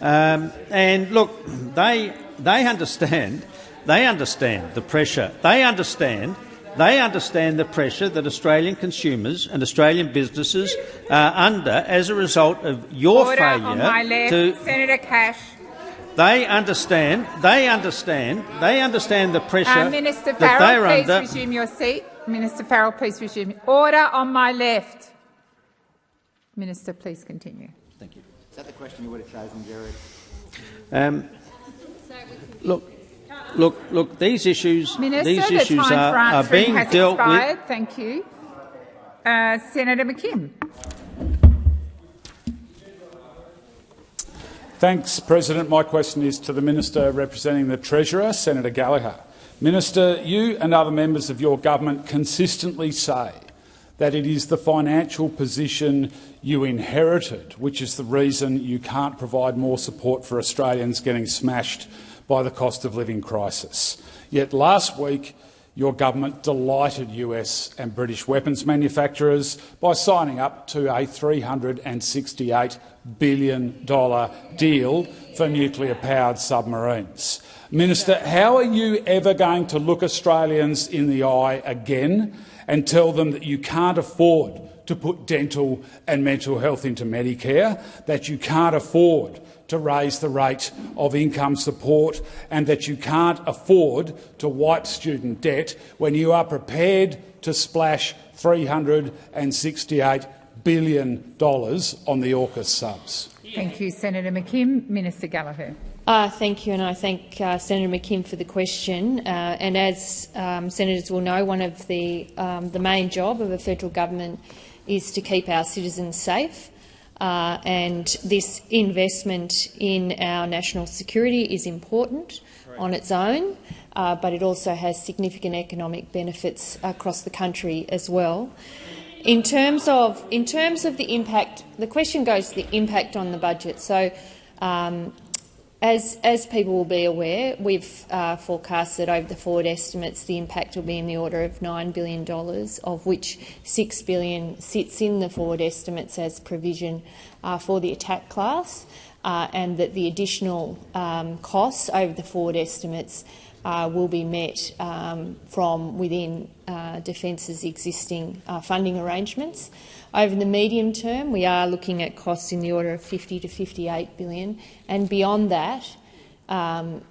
Um, and look, they, they understand, they understand the pressure. They understand, they understand the pressure that Australian consumers and Australian businesses are under as a result of your
Order
failure
on my left.
to
Senator Cash.
they understand. They understand. They understand the pressure
Uh, Minister
that
Farrell,
they're
please
under.
resume your seat. Minister Farrell, please resume. Order on my left. Minister, please continue.
Thank you. Is that the question you would have chosen, Jared?
Um, look, look, look. These issues,
Minister,
these
the
issues
time
are, are being
has
dealt with.
Thank you. Uh, Senator McKim.
Thanks, President. My question is to the Minister representing the Treasurer, Senator Gallagher. Minister, you and other members of your government consistently say that it is the financial position you inherited which is the reason you can't provide more support for Australians getting smashed by the cost of living crisis. Yet last week your government delighted US and British weapons manufacturers by signing up to a $368 billion deal for nuclear-powered submarines. Minister, how are you ever going to look Australians in the eye again and tell them that you can't afford to put dental and mental health into Medicare, that you can't afford to raise the rate of income support and that you can't afford to wipe student debt when you are prepared to splash $368 billion on the AUKUS subs?
Thank you, Senator McKim. Minister Gallagher.
Uh, thank you, and I thank uh, Senator McKim for the question. Uh, and as um, senators will know, one of the, um, the main job of a federal government is to keep our citizens safe. Uh, and this investment in our national security is important on its own, uh, but it also has significant economic benefits across the country as well. In terms of in terms of the impact, the question goes to the impact on the budget. So, um, as as people will be aware, we've uh, forecast that over the forward estimates, the impact will be in the order of nine billion dollars, of which 6 billion sits in the forward estimates as provision uh, for the attack class, uh, and that the additional um, costs over the forward estimates uh, will be met um, from within uh, Defence's existing uh, funding arrangements. Over the medium term, we are looking at costs in the order of 50 to 58 billion, and beyond that, um,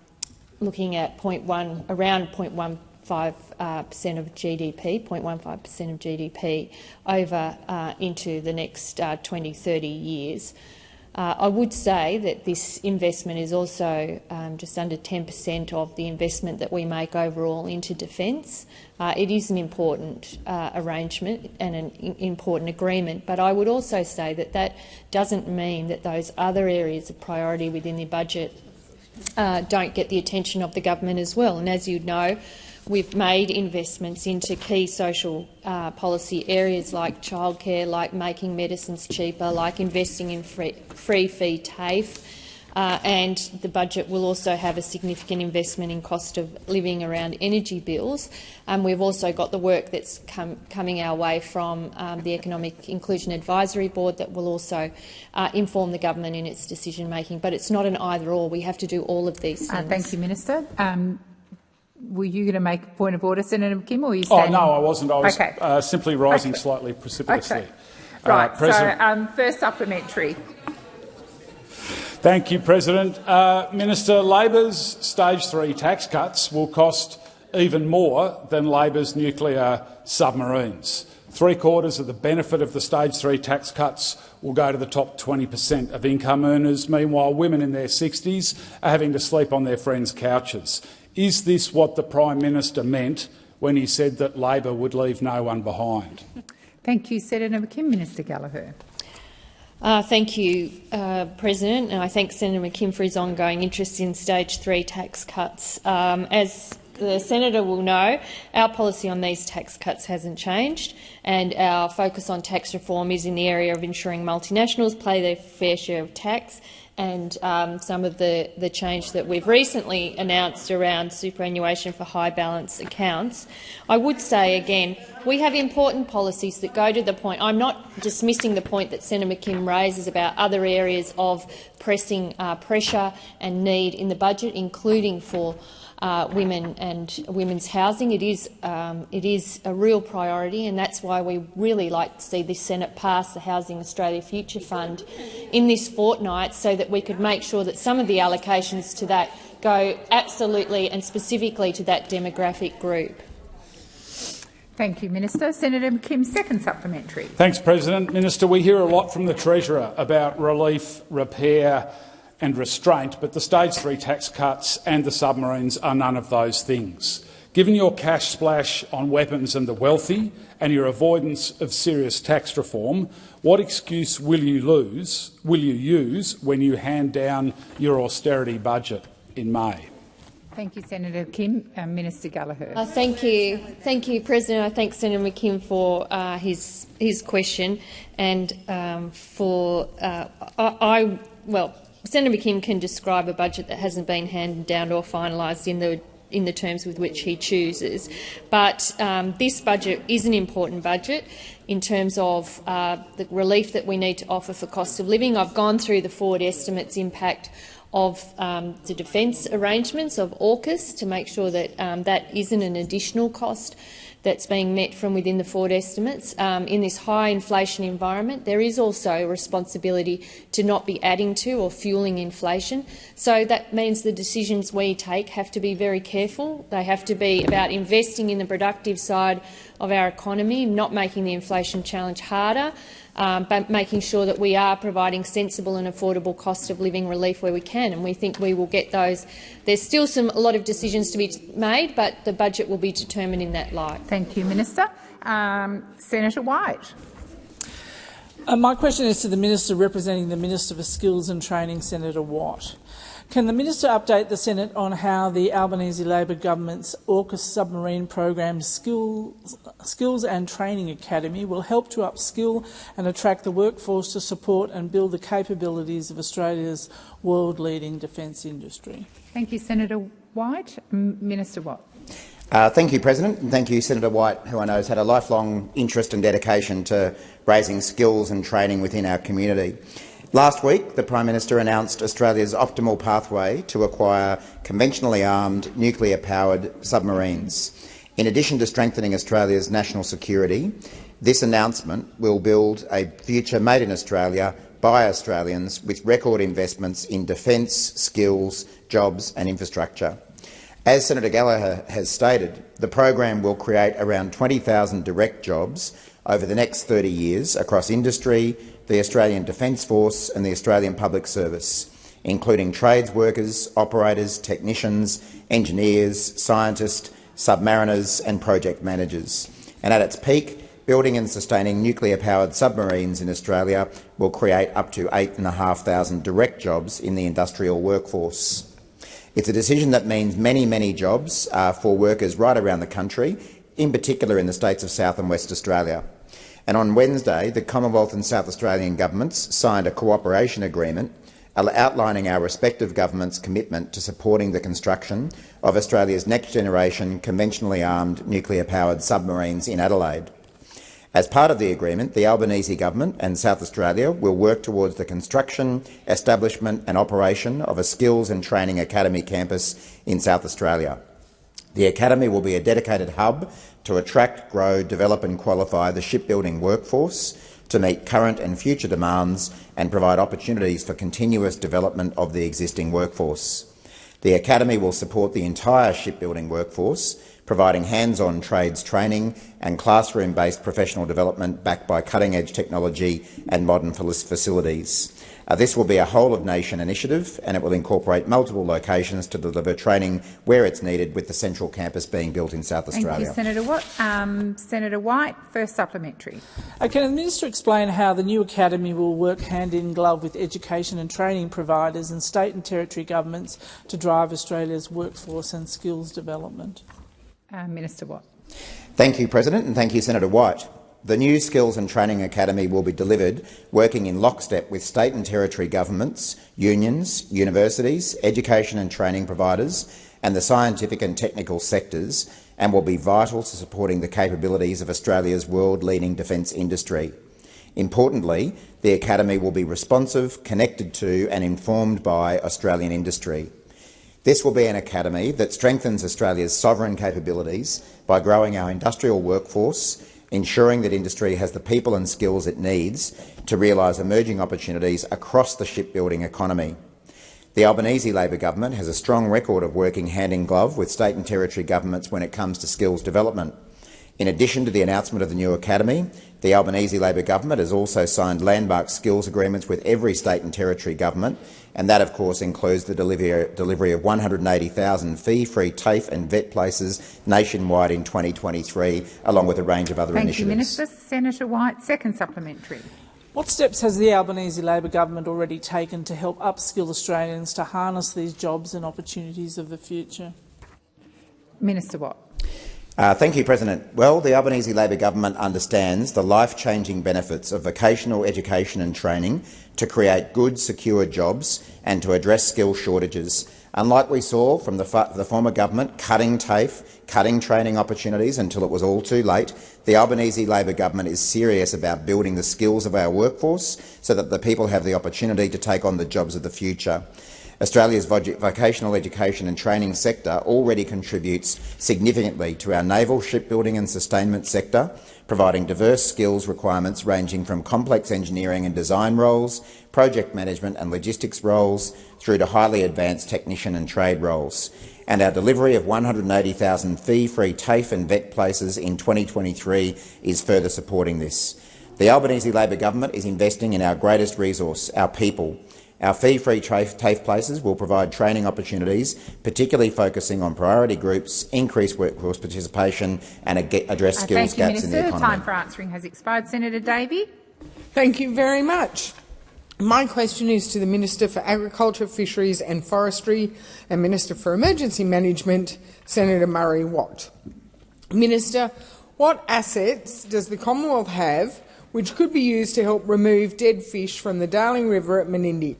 looking at 0.1, around 0.15 uh, percent of GDP, 0.15 percent of GDP, over uh, into the next uh, 20, 30 years. Uh, I would say that this investment is also um, just under 10 per cent of the investment that we make overall into defence. Uh, it is an important uh, arrangement and an important agreement, but I would also say that that doesn't mean that those other areas of priority within the budget uh, don't get the attention of the government as well. And as you know, we've made investments into key social uh, policy areas like childcare, like making medicines cheaper, like investing in free, free fee TAFE, uh, and the budget will also have a significant investment in cost of living around energy bills. Um, we've also got the work that's come, coming our way from um, the Economic Inclusion Advisory Board that will also uh, inform the government in its decision-making. But it's not an either-or. We have to do all of these things.
Uh, thank you, Minister. Um, were you going to make a point of order, Senator McKim, or were you
Oh, no, I wasn't. I was
okay.
uh, simply rising
Okay.
slightly precipitously.
Okay. Right.
Uh,
so, um, first supplementary.
Thank you, President. Uh, Minister, Labor's stage three tax cuts will cost even more than Labor's nuclear submarines. Three quarters of the benefit of the stage three tax cuts will go to the top 20 per cent of income earners. Meanwhile, women in their 60s are having to sleep on their friends' couches. Is this what the Prime Minister meant when he said that Labor would leave no one behind?
Thank you, Senator McKim. Minister Gallagher.
Uh, thank you, uh, President, and I thank Senator McKim for his ongoing interest in stage three tax cuts. Um, as the senator will know, our policy on these tax cuts hasn't changed, and our focus on tax reform is in the area of ensuring multinationals pay their fair share of tax and um, some of the, the change that we've recently announced around superannuation for high balance accounts. I would say again, we have important policies that go to the point. I'm not dismissing the point that Senator McKim raises about other areas of pressing uh, pressure and need in the budget, including for uh, women and women's housing. It is, um, it is a real priority, and that's why we really like to see this Senate pass the Housing Australia Future Fund in this fortnight so that we could make sure that some of the allocations to that go absolutely and specifically to that demographic group.
Thank you, Minister. Senator McKim, second supplementary.
Thanks, President. Minister, we hear a lot from the Treasurer about relief, repair and restraint, but the stage three tax cuts and the submarines are none of those things. Given your cash splash on weapons and the wealthy and your avoidance of serious tax reform, what excuse will you lose, will you use when you hand down your austerity budget in May?
Thank you, Senator Kim. Uh, Minister Gallagher.
Uh, thank you, thank you, President. I thank Senator McKim for uh, his his question and um, for uh, I, I well Senator McKim can describe a budget that hasn't been handed down or finalised in the in the terms with which he chooses. But um, this budget is an important budget in terms of uh, the relief that we need to offer for cost of living. I've gone through the forward estimates impact of um, the defence arrangements of AUKUS to make sure that um, that isn't an additional cost that's being met from within the forward estimates. Um, in this high inflation environment, there is also a responsibility to not be adding to or fueling inflation. So that means the decisions we take have to be very careful. They have to be about investing in the productive side of our economy, not making the inflation challenge harder, um, but making sure that we are providing sensible and affordable cost of living relief where we can, and we think we will get those. There's still some, a lot of decisions to be made, but the budget will be determined in that light.
Thank you, Minister. Um, Senator White.
Uh, my question is to the Minister representing the Minister for Skills and Training, Senator Watt. Can the minister update the Senate on how the Albanese Labor government's AUKUS submarine program Skills, Skills and Training Academy will help to upskill and attract the workforce to support and build the capabilities of Australia's world-leading defence industry?
Thank you, Senator White. Minister Watt.
Uh, thank you, President, and thank you, Senator White, who I know has had a lifelong interest and dedication to raising skills and training within our community. Last week, the Prime Minister announced Australia's optimal pathway to acquire conventionally armed, nuclear-powered submarines. In addition to strengthening Australia's national security, this announcement will build a future made in Australia by Australians with record investments in defence, skills, jobs and infrastructure. As Senator Gallagher has stated, the program will create around 20,000 direct jobs over the next 30 years across industry, the Australian Defence Force and the Australian Public Service, including trades workers, operators, technicians, engineers, scientists, submariners and project managers. And at its peak, building and sustaining nuclear-powered submarines in Australia will create up to 8,500 direct jobs in the industrial workforce. It's a decision that means many, many jobs uh, for workers right around the country, in particular in the states of South and West Australia. And on Wednesday, the Commonwealth and South Australian governments signed a cooperation agreement outlining our respective governments' commitment to supporting the construction of Australia's next-generation conventionally armed nuclear-powered submarines in Adelaide. As part of the agreement, the Albanese government and South Australia will work towards the construction, establishment and operation of a skills and training academy campus in South Australia. The academy will be a dedicated hub to attract, grow, develop and qualify the shipbuilding workforce to meet current and future demands and provide opportunities for continuous development of the existing workforce. The Academy will support the entire shipbuilding workforce, providing hands-on trades training and classroom-based professional development backed by cutting-edge technology and modern facilities. Uh, this will be a whole-of-nation initiative and it will incorporate multiple locations to deliver training where it's needed, with the central campus being built in South Australia.
Thank you, Senator Watt. Um, Senator White, first supplementary.
Uh, can the minister explain how the new academy will work hand in glove with education and training providers and state and territory governments to drive Australia's workforce and skills development?
Uh, Minister Watt.
Thank you, President, and thank you, Senator White. The new Skills and Training Academy will be delivered working in lockstep with state and territory governments, unions, universities, education and training providers and the scientific and technical sectors and will be vital to supporting the capabilities of Australia's world-leading defence industry. Importantly, the Academy will be responsive, connected to and informed by Australian industry. This will be an academy that strengthens Australia's sovereign capabilities by growing our industrial workforce, ensuring that industry has the people and skills it needs to realise emerging opportunities across the shipbuilding economy. The Albanese Labor government has a strong record of working hand-in-glove with state and territory governments when it comes to skills development. In addition to the announcement of the new academy, the Albanese Labor government has also signed landmark skills agreements with every state and territory government, and that, of course, includes the delivery of 180,000 fee-free TAFE and VET places nationwide in 2023, along with a range of other
Thank
initiatives.
you, Minister. Senator White, second supplementary.
What steps has the Albanese Labor government already taken to help upskill Australians to harness these jobs and opportunities of the future?
Minister Watt.
Uh, thank you, President. Well, the Albanese Labor government understands the life-changing benefits of vocational education and training to create good, secure jobs and to address skill shortages. Unlike we saw from the, the former government cutting TAFE, cutting training opportunities until it was all too late, the Albanese Labor government is serious about building the skills of our workforce so that the people have the opportunity to take on the jobs of the future. Australia's vocational education and training sector already contributes significantly to our naval shipbuilding and sustainment sector, providing diverse skills requirements ranging from complex engineering and design roles, project management and logistics roles, through to highly advanced technician and trade roles. And our delivery of 180,000 fee-free TAFE and VET places in 2023 is further supporting this. The Albanese Labor government is investing in our greatest resource, our people, our fee-free TAFE places will provide training opportunities, particularly focusing on priority groups, increase workforce participation and address
Uh,
skills
thank you,
gaps
Minister.
in the economy.
Time for answering has expired. Senator Davey.
Thank you very much. My question is to the Minister for Agriculture, Fisheries and Forestry and Minister for Emergency Management, Senator Murray Watt. Minister, what assets does the Commonwealth have which could be used to help remove dead fish from the Darling River at Menindee?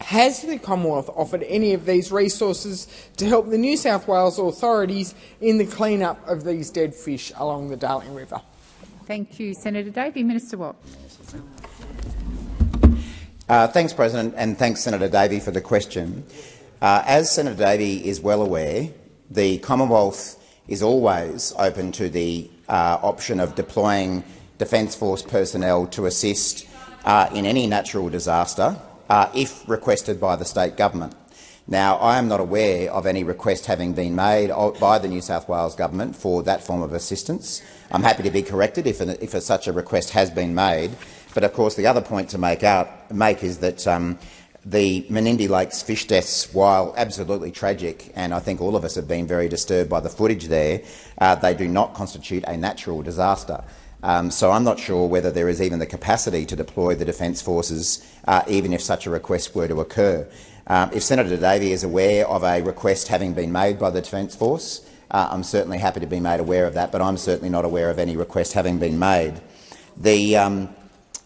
Has the Commonwealth offered any of these resources to help the New South Wales authorities in the clean-up of these dead fish along the Darling River?
Thank you, Senator Davey. Minister Watt.
Uh, thanks, President, and thanks, Senator Davey, for the question. Uh, as Senator Davey is well aware, the Commonwealth is always open to the uh, option of deploying Defence Force personnel to assist uh, in any natural disaster uh, if requested by the state government. Now, I am not aware of any request having been made by the New South Wales government for that form of assistance. I'm happy to be corrected if, an, if a, such a request has been made. But of course, the other point to make, out, make is that um, the Menindee Lakes fish deaths, while absolutely tragic, and I think all of us have been very disturbed by the footage there, uh, they do not constitute a natural disaster. Um, so I'm not sure whether there is even the capacity to deploy the Defence Forces, uh, even if such a request were to occur. Um, if Senator Davey is aware of a request having been made by the Defence Force, uh, I'm certainly happy to be made aware of that, but I'm certainly not aware of any request having been made. The, um,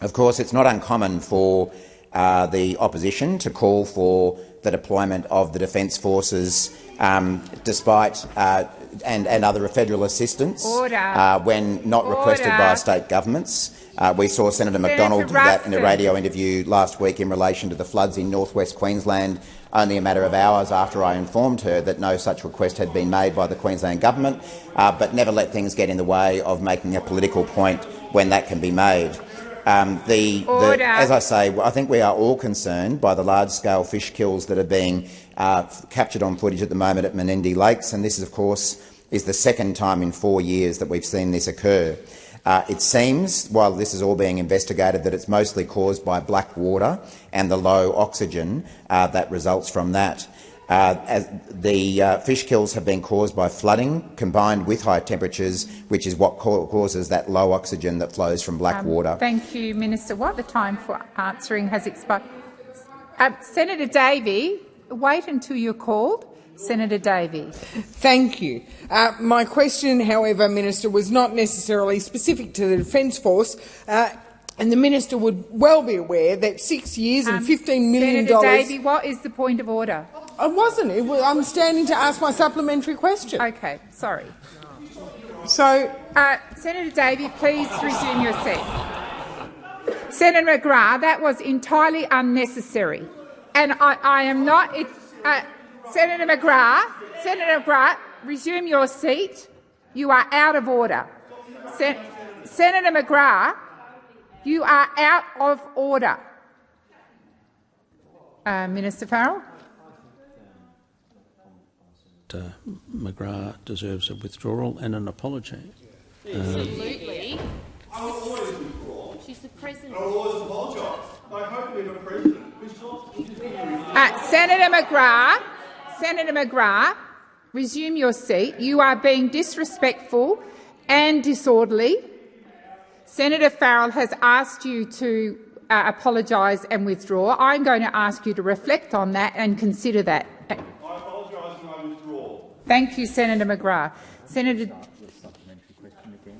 of course, it's not uncommon for uh, the opposition to call for the deployment of the Defence Forces um, despite uh, and, and other federal assistance uh, when not
Order.
requested by state governments. Uh, we saw Senator McDonald do that in a radio interview last week in relation to the floods in northwest Queensland, only a matter of hours after I informed her that no such request had been made by the Queensland government, uh, but never let things get in the way of making a political point when that can be made. Um, the, the, as I say, I think we are all concerned by the large-scale fish kills that are being uh, captured on footage at the moment at Menindee Lakes, and this, of course, is the second time in four years that we've seen this occur. Uh, it seems, while this is all being investigated, that it's mostly caused by black water and the low oxygen uh, that results from that. Uh, as the uh, fish kills have been caused by flooding combined with high temperatures, which is what causes that low oxygen that flows from black
um,
water.
Thank you, Minister Watt. The time for answering has expired. Uh, Senator Davey, wait until you're called. Senator Davey.
Thank you. Uh, my question, however, Minister, was not necessarily specific to the Defence Force. Uh, and the minister would well be aware that six years and
Um,
$15 million
Senator Davey, what is the point of order?
I wasn't. It was, I'm standing to ask my supplementary question.
Okay, sorry.
So,
uh, Senator Davey, please resume your seat. Senator McGrath, that was entirely unnecessary, and I, I am not. It, uh, Senator McGrath, Senator McGrath, resume your seat. You are out of order. Sen Senator McGrath, you are out of order. Uh, Minister Farrell.
Uh, McGrath deserves a withdrawal and an apology. Absolutely. Um,
Absolutely. She's the president.
Uh, Senator McGrath, Senator McGrath, resume your seat. You are being disrespectful and disorderly. Senator Farrell has asked you to uh, apologise and withdraw. I'm going to ask you to reflect on that and consider that. I apologise and I withdraw. Thank you, Senator McGrath. Senator,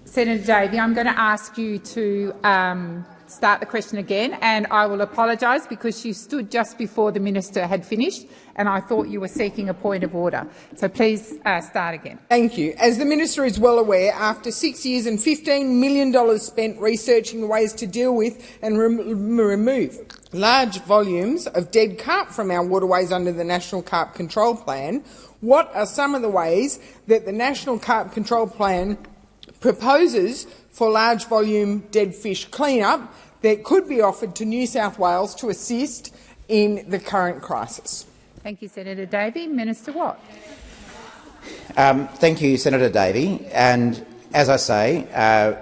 Senator Davey, I'm going to ask you to um, start the question again, and I will apologise because you stood just before the minister had finished, and I thought you were seeking a point of order. So please uh, start again.
Thank you. As the minister is well aware, after six years and $15 million spent researching the ways to deal with and rem remove large volumes of dead carp from our waterways under the National Carp Control Plan, what are some of the ways that the National Carp Control Plan proposes for large volume dead fish clean-up that could be offered to New South Wales to assist in the current crisis?
Thank you, Senator Davey. Minister Watt.
Um, thank you, Senator Davey. And as I say, uh,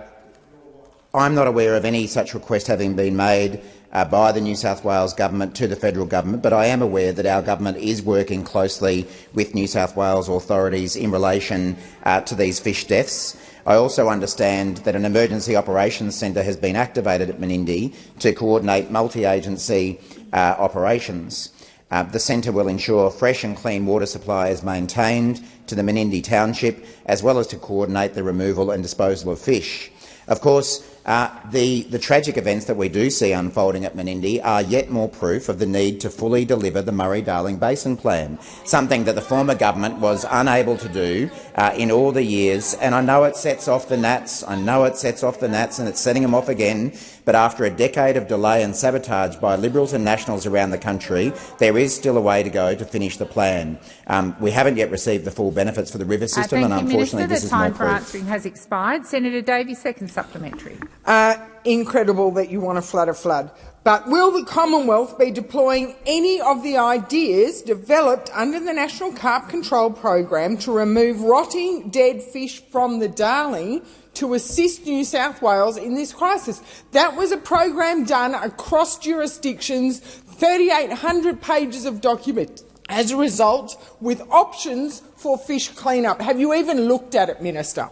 I'm not aware of any such request having been made uh, by the New South Wales government to the federal government, but I am aware that our government is working closely with New South Wales authorities in relation uh, to these fish deaths. I also understand that an emergency operations centre has been activated at Menindee to coordinate multi-agency uh, operations. Uh, the centre will ensure fresh and clean water supply is maintained to the Menindee township, as well as to coordinate the removal and disposal of fish. Of course, uh, the, the tragic events that we do see unfolding at Menindee are yet more proof of the need to fully deliver the Murray-Darling Basin Plan, something that the former government was unable to do uh, in all the years. And I know it sets off the gnats, I know it sets off the gnats and it's setting them off again, but after a decade of delay and sabotage by Liberals and Nationals around the country, there is still a way to go to finish the plan. Um, we haven't yet received the full benefits for the river system,
uh,
and
you,
unfortunately
Minister.
this
the
is more
time for answering has expired. Senator Davey, second supplementary.
Uh, incredible that you want to flood a flood. But will the Commonwealth be deploying any of the ideas developed under the National Carp Control Program to remove rotting dead fish from the Darling to assist New South Wales in this crisis? That was a program done across jurisdictions, 3,800 pages of documents. As a result, with options for fish clean-up. Have you even looked at it, Minister?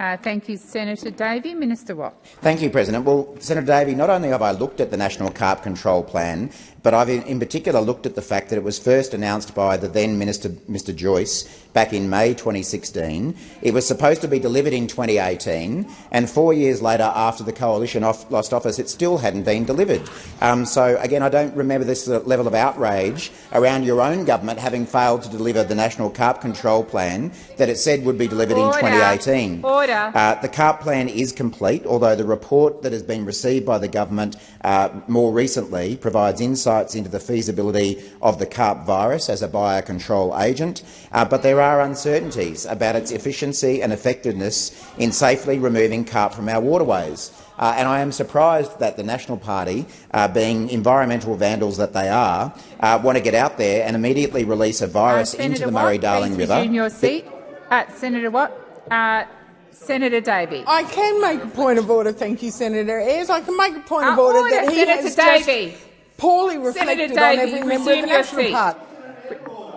Uh, thank you, Senator Davey. Minister Watt.
Thank you, President. Well, Senator Davey, not only have I looked at the National Carp Control Plan, but I've in, particular looked at the fact that it was first announced by the then Minister, Mr Joyce, back in May 2016. It was supposed to be delivered in 2018, and four years later, after the coalition off, lost office, it still hadn't been delivered. Um, so, again, I don't remember this level of outrage around your own government having failed to deliver the National Carp Control Plan that it said would be delivered
Order.
in 2018.
Order.
Uh, the CARP plan is complete, although the report that has been received by the government uh, more recently provides insights into the feasibility of the CARP virus as a biocontrol agent, uh, but there are uncertainties about its efficiency and effectiveness in safely removing CARP from our waterways. Uh, and I am surprised that the National Party, uh, being environmental vandals that they are, uh, want to get out there and immediately release a virus
Uh,
into the Murray-Darling River.
resume your seat. Uh, Senator Watt. Uh, Senator Davey.
I can make a point of order, thank you, Senator Ayres. I can make a point of
Uh,
order,
order,
that he
Senator
has
Davey.
just poorly
Senator
reflected on every member of the National
seat.
Party.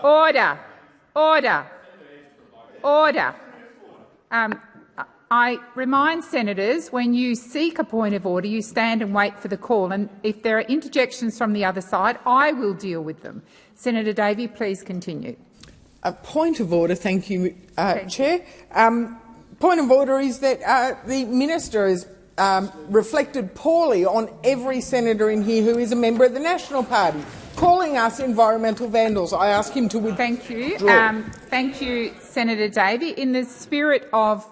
Order. Order. Order. Um, I remind senators, when you seek a point of order, you stand and wait for the call. And if there are interjections from the other side, I will deal with them. Senator Davey, please continue.
A point of order, thank you, uh, Chair. Um, point of order is that uh, the minister has um, reflected poorly on every senator in here who is a member of the National Party, calling us environmental vandals. I ask him to withdraw.
Thank you. Um, thank you, Senator Davey. In the spirit of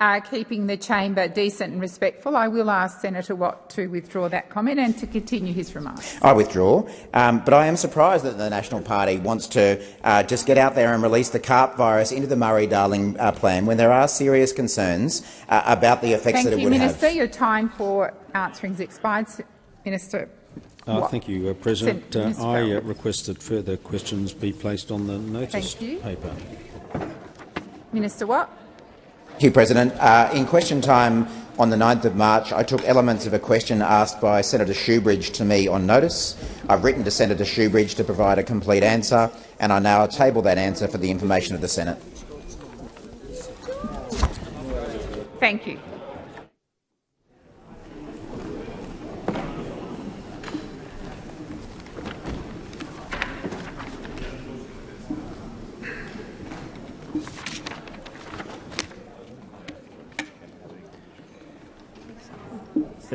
uh, keeping the chamber decent and respectful, I will ask Senator Watt to withdraw that comment and to continue his remarks.
I withdraw, um, but I am surprised that the National Party wants to uh, just get out there and release the carp virus into the Murray-Darling uh, plan when there are serious concerns uh, about the effects
Thank
that it
you,
would
Minister.
have.
Your time for answering has expired. Minister.
Uh,
Watt.
thank you, uh, President.
Sen-
Uh, I uh,
Farrell.
requested further questions be placed on the notice
Thank you.
paper.
Minister Watt.
Thank you, President. Uh, in question time on the 9th of March, I took elements of a question asked by Senator Shoebridge to me on notice. I've written to Senator Shoebridge to provide a complete answer, and I now table that answer for the information of the Senate.
Thank you.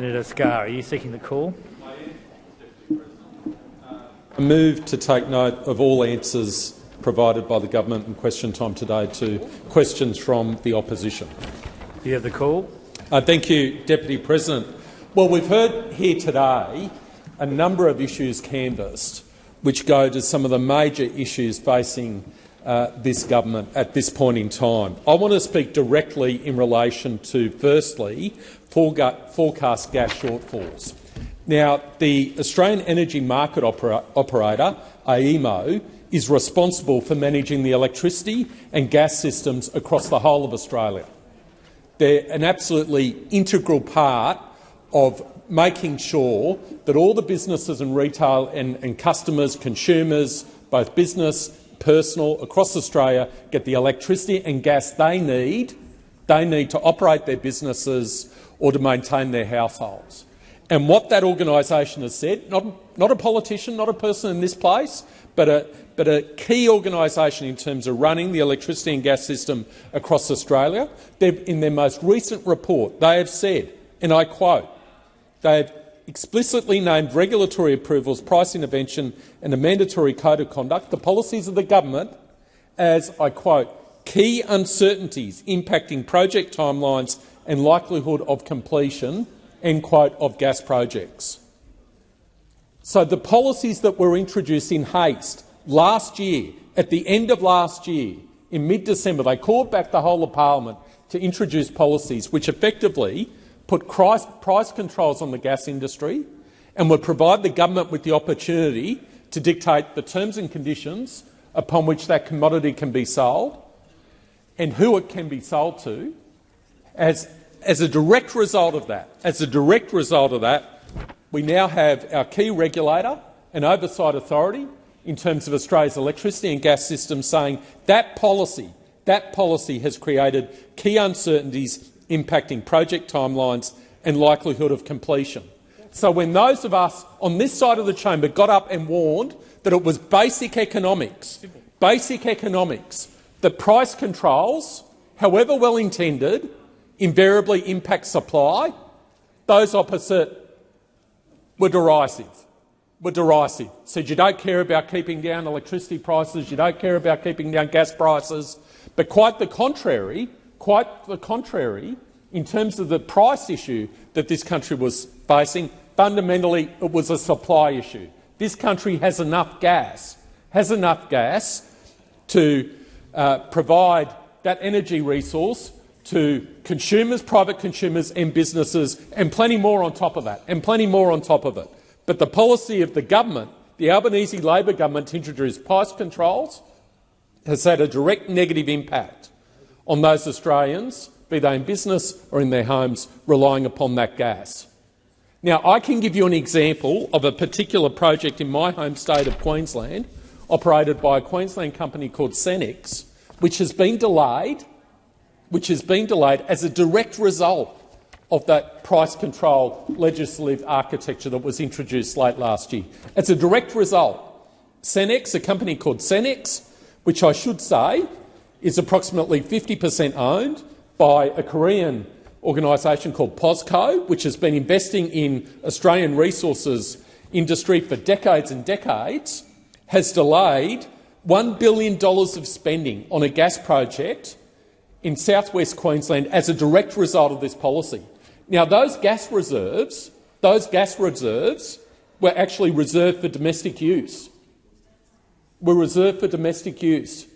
Senator Scarr, are you seeking the call?
I move to take note of all answers provided by the government in question time today to questions from the opposition.
You have the call.
Uh, thank you, Deputy President. Well, we've heard here today a number of issues canvassed which go to some of the major issues facing uh, this government at this point in time. I want to speak directly in relation to, firstly, forecast gas shortfalls. Now, the Australian Energy Market Opera- Operator, AEMO, is responsible for managing the electricity and gas systems across the whole of Australia. They're an absolutely integral part of making sure that all the businesses and retail and, and customers, consumers, both business, personal, across Australia, get the electricity and gas they need, they need to operate their businesses or to maintain their households. And what that organisation has said, not, not a politician, not a person in this place, but a, but a key organisation in terms of running the electricity and gas system across Australia, in their most recent report, they have said, and I quote, they have explicitly named regulatory approvals, price intervention and a mandatory code of conduct, the policies of the government, as, I quote, key uncertainties impacting project timelines and likelihood of completion, end quote, of gas projects. So the policies that were introduced in haste last year, at the end of last year, in mid-December, they called back the whole of parliament to introduce policies which effectively put price, controls on the gas industry and would provide the government with the opportunity to dictate the terms and conditions upon which that commodity can be sold and who it can be sold to. As, as a direct result of that, as a direct result of that, we now have our key regulator and oversight authority in terms of Australia's electricity and gas system saying that policy, that policy has created key uncertainties impacting project timelines and likelihood of completion. So when those of us on this side of the chamber got up and warned that it was basic economics, basic economics, that price controls, however well intended, invariably impact supply, those opposite were derisive. Were derisive. Said you don't care about keeping down electricity prices, you don't care about keeping down gas prices, but quite the contrary, quite the contrary, in terms of the price issue that this country was facing, fundamentally it was a supply issue. This country has enough gas, has enough gas to uh, provide that energy resource to consumers, private consumers and businesses, and plenty more on top of that, and plenty more on top of it. But the policy of the government, the Albanese Labor government to introduce price controls, has had a direct negative impact on those Australians, be they in business or in their homes, relying upon that gas. Now, I can give you an example of a particular project in my home state of Queensland, operated by a Queensland company called Senex, which has been delayed, which has been delayed as a direct result of that price control legislative architecture that was introduced late last year. It's a direct result. Senex, a company called Senex, which I should say is approximately 50 per cent owned by a Korean organisation called POSCO, which has been investing in Australian resources industry for decades and decades, has delayed $1 billion of spending on a gas project in southwest Queensland as a direct result of this policy. Now, those gas reserves, those gas reserves were actually reserved for domestic use. Were reserved for domestic use.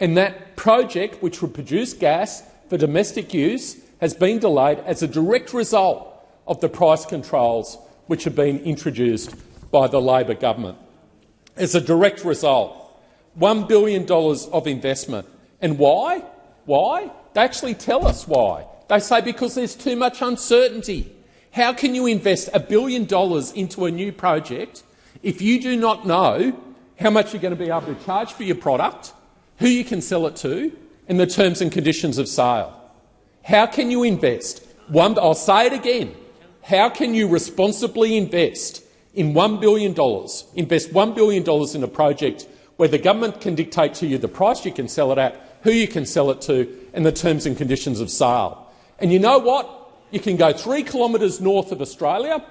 And that project, which would produce gas for domestic use, has been delayed as a direct result of the price controls which have been introduced by the Labor government. As a direct result, $1 billion of investment. And why? Why? They actually tell us why. They say because there's too much uncertainty. How can you invest a billion dollars into a new project if you do not know how much you're going to be able to charge for your product, who you can sell it to, and the terms and conditions of sale? How can you invest? One, I'll say it again. How can you responsibly invest in $1 billion, invest $1 billion in a project where the government can dictate to you the price you can sell it at, who you can sell it to, and the terms and conditions of sale? And you know what? You can go three kilometres north of Australia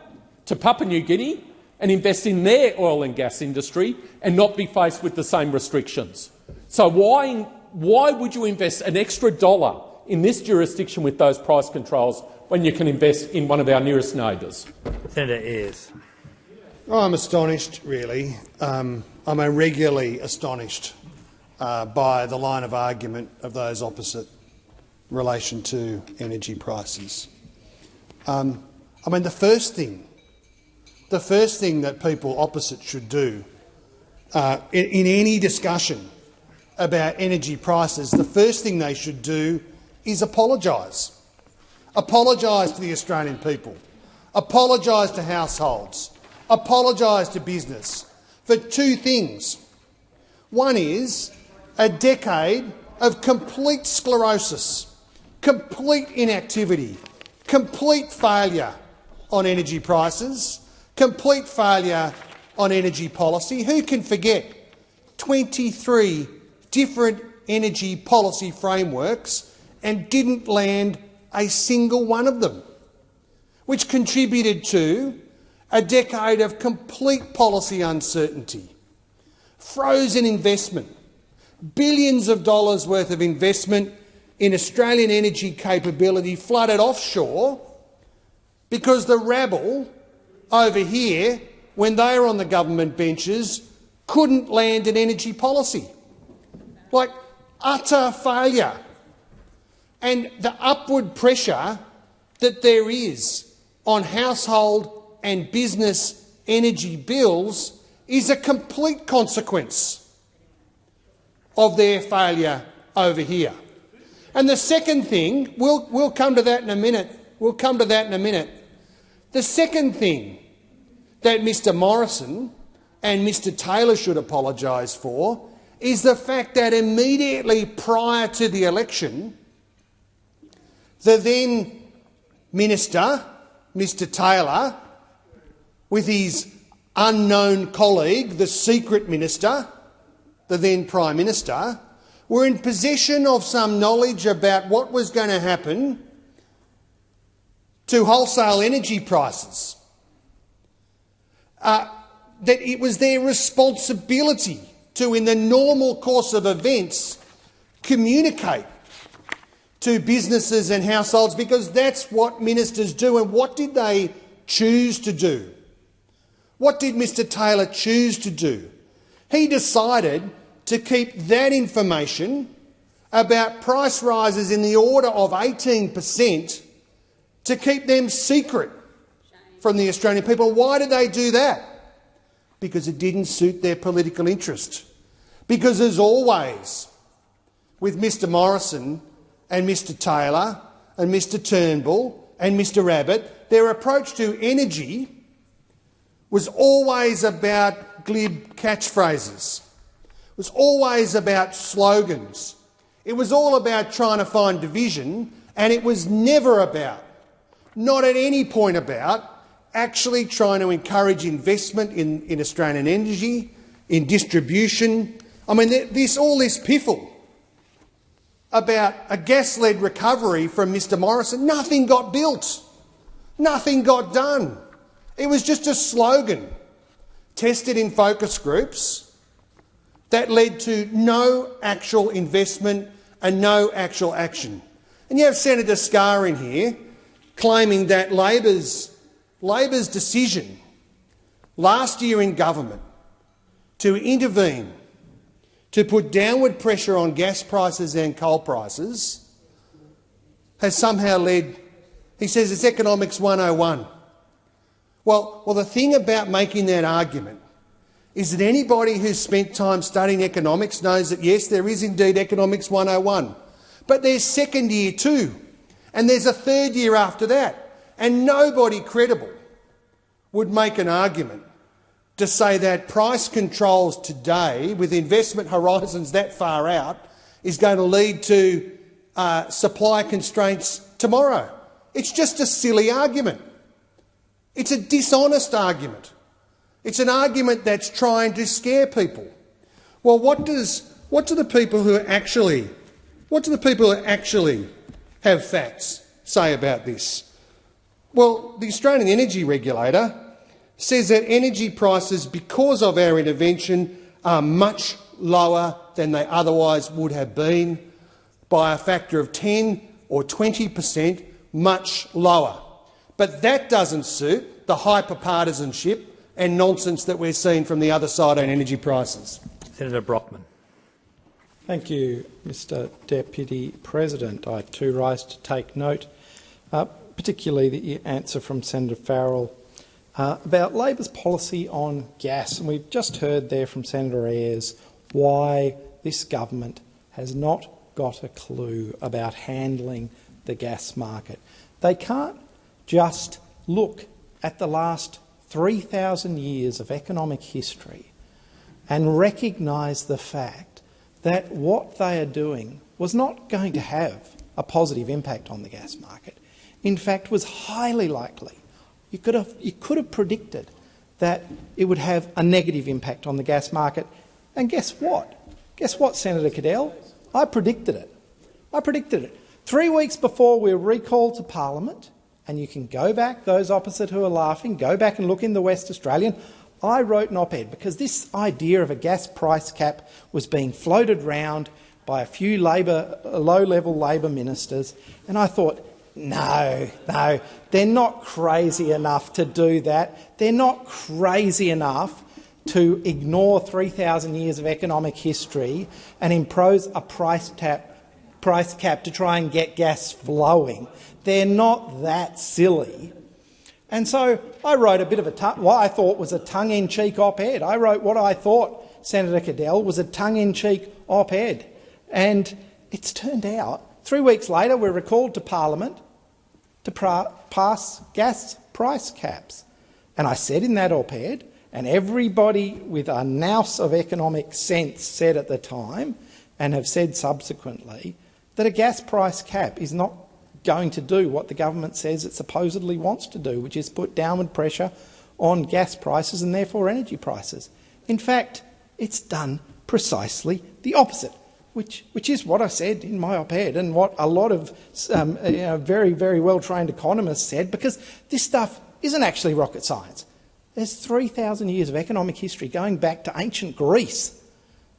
to Papua New Guinea and invest in their oil and gas industry and not be faced with the same restrictions. So why, why would you invest an extra dollar in this jurisdiction with those price controls when you can invest in one of our nearest neighbours?
Senator Ayres.
I'm astonished, really. Um, I'm regularly astonished uh, by the line of argument of those opposite in relation to energy prices. Um, I mean, the first thing, the first thing that people opposite should do uh, in, in any discussion about energy prices, the first thing they should do is apologise. Apologise to the Australian people. Apologise to households. Apologise to business for two things. One is a decade of complete sclerosis, complete inactivity, complete failure on energy prices, complete failure on energy policy. Who can forget 23 different energy policy frameworks and didn't land a single one of them, which contributed to a decade of complete policy uncertainty, frozen investment, billions of dollars worth of investment in Australian energy capability flooded offshore because the rabble over here, when they were on the government benches, couldn't land an energy policy. Like utter failure. And the upward pressure that there is on household and business energy bills is a complete consequence of their failure over here. And the second thing, we'll, we'll come to that in a minute, we'll come to that in a minute. The second thing that Mr Morrison and Mr Taylor should apologise for is the fact that immediately prior to the election, the then minister, Mr Taylor, with his unknown colleague, the secret minister, the then Prime Minister, were in possession of some knowledge about what was going to happen to wholesale energy prices. Uh, that it was their responsibility to, in the normal course of events, communicate to businesses and households because that's what ministers do. And what did they choose to do? What did Mr Taylor choose to do? He decided to keep that information about price rises in the order of 18 per cent to keep them secret from the Australian people. Why did they do that? Because it didn't suit their political interest. Because, as always, with Mr Morrison and Mr Taylor and Mr Turnbull and Mr Abbott, their approach to energy was always about glib catchphrases. It was always about slogans. It was all about trying to find division, and it was never about, not at any point about, actually trying to encourage investment in, in Australian energy, in distribution, I mean, this all this piffle about a gas-led recovery from Mr Morrison, nothing got built. Nothing got done. It was just a slogan tested in focus groups that led to no actual investment and no actual action. And you have Senator Scarr in here claiming that Labor's, Labor's decision last year in government to intervene to put downward pressure on gas prices and coal prices has somehow led, he says it's economics 101. Well, well, the thing about making that argument is that anybody who's spent time studying economics knows that, yes, there is indeed economics 101, but there's second year too, and there's a third year after that, and nobody credible would make an argument to say that price controls today, with investment horizons that far out, is going to lead to uh, supply constraints tomorrow. It's just a silly argument. It's a dishonest argument. It's an argument that's trying to scare people. Well, what does what do the people who actually what do the people who actually have facts say about this? Well, the Australian Energy Regulator says that energy prices, because of our intervention, are much lower than they otherwise would have been by a factor of 10 or 20 per cent, much lower. But that doesn't suit the hyper-partisanship and nonsense that we're seeing from the other side on energy prices.
Senator Brockman.
Thank you, Mr Deputy President. I too rise to take note, uh, particularly the answer from Senator Farrell uh, about Labor's policy on gas. And we've just heard there from Senator Ayres why this government has not got a clue about handling the gas market. They can't just look at the last 3,000 years of economic history and recognise the fact that what they are doing was not going to have a positive impact on the gas market. In fact, was highly likely. You could have, you could have predicted that it would have a negative impact on the gas market. And guess what? Guess what, Senator Cadell? I predicted it. I predicted it. Three weeks before we were recalled to Parliament, and you can go back, those opposite who are laughing, go back and look in the West Australian. I wrote an op-ed because this idea of a gas price cap was being floated round by a few Labor, low-level Labor ministers, and I thought, no, no, they're not crazy enough to do that. They're not crazy enough to ignore 3,000 years of economic history and impose a price, tap, price cap to try and get gas flowing. They're not that silly. And so I wrote a bit of a what I thought was a tongue-in-cheek op-ed. I wrote what I thought, Senator Cadell, was a tongue-in-cheek op-ed. And it's turned out, three weeks later, we're recalled to Parliament to pass gas price caps. And I said in that op-ed, and everybody with a nous of economic sense said at the time, and have said subsequently, that a gas price cap is not going to do what the government says it supposedly wants to do, which is put downward pressure on gas prices and therefore energy prices. In fact, it's done precisely the opposite, which, which is what I said in my op-ed and what a lot of um, you know, very, very well-trained economists said, because this stuff isn't actually rocket science. There's 3,000 years of economic history going back to ancient Greece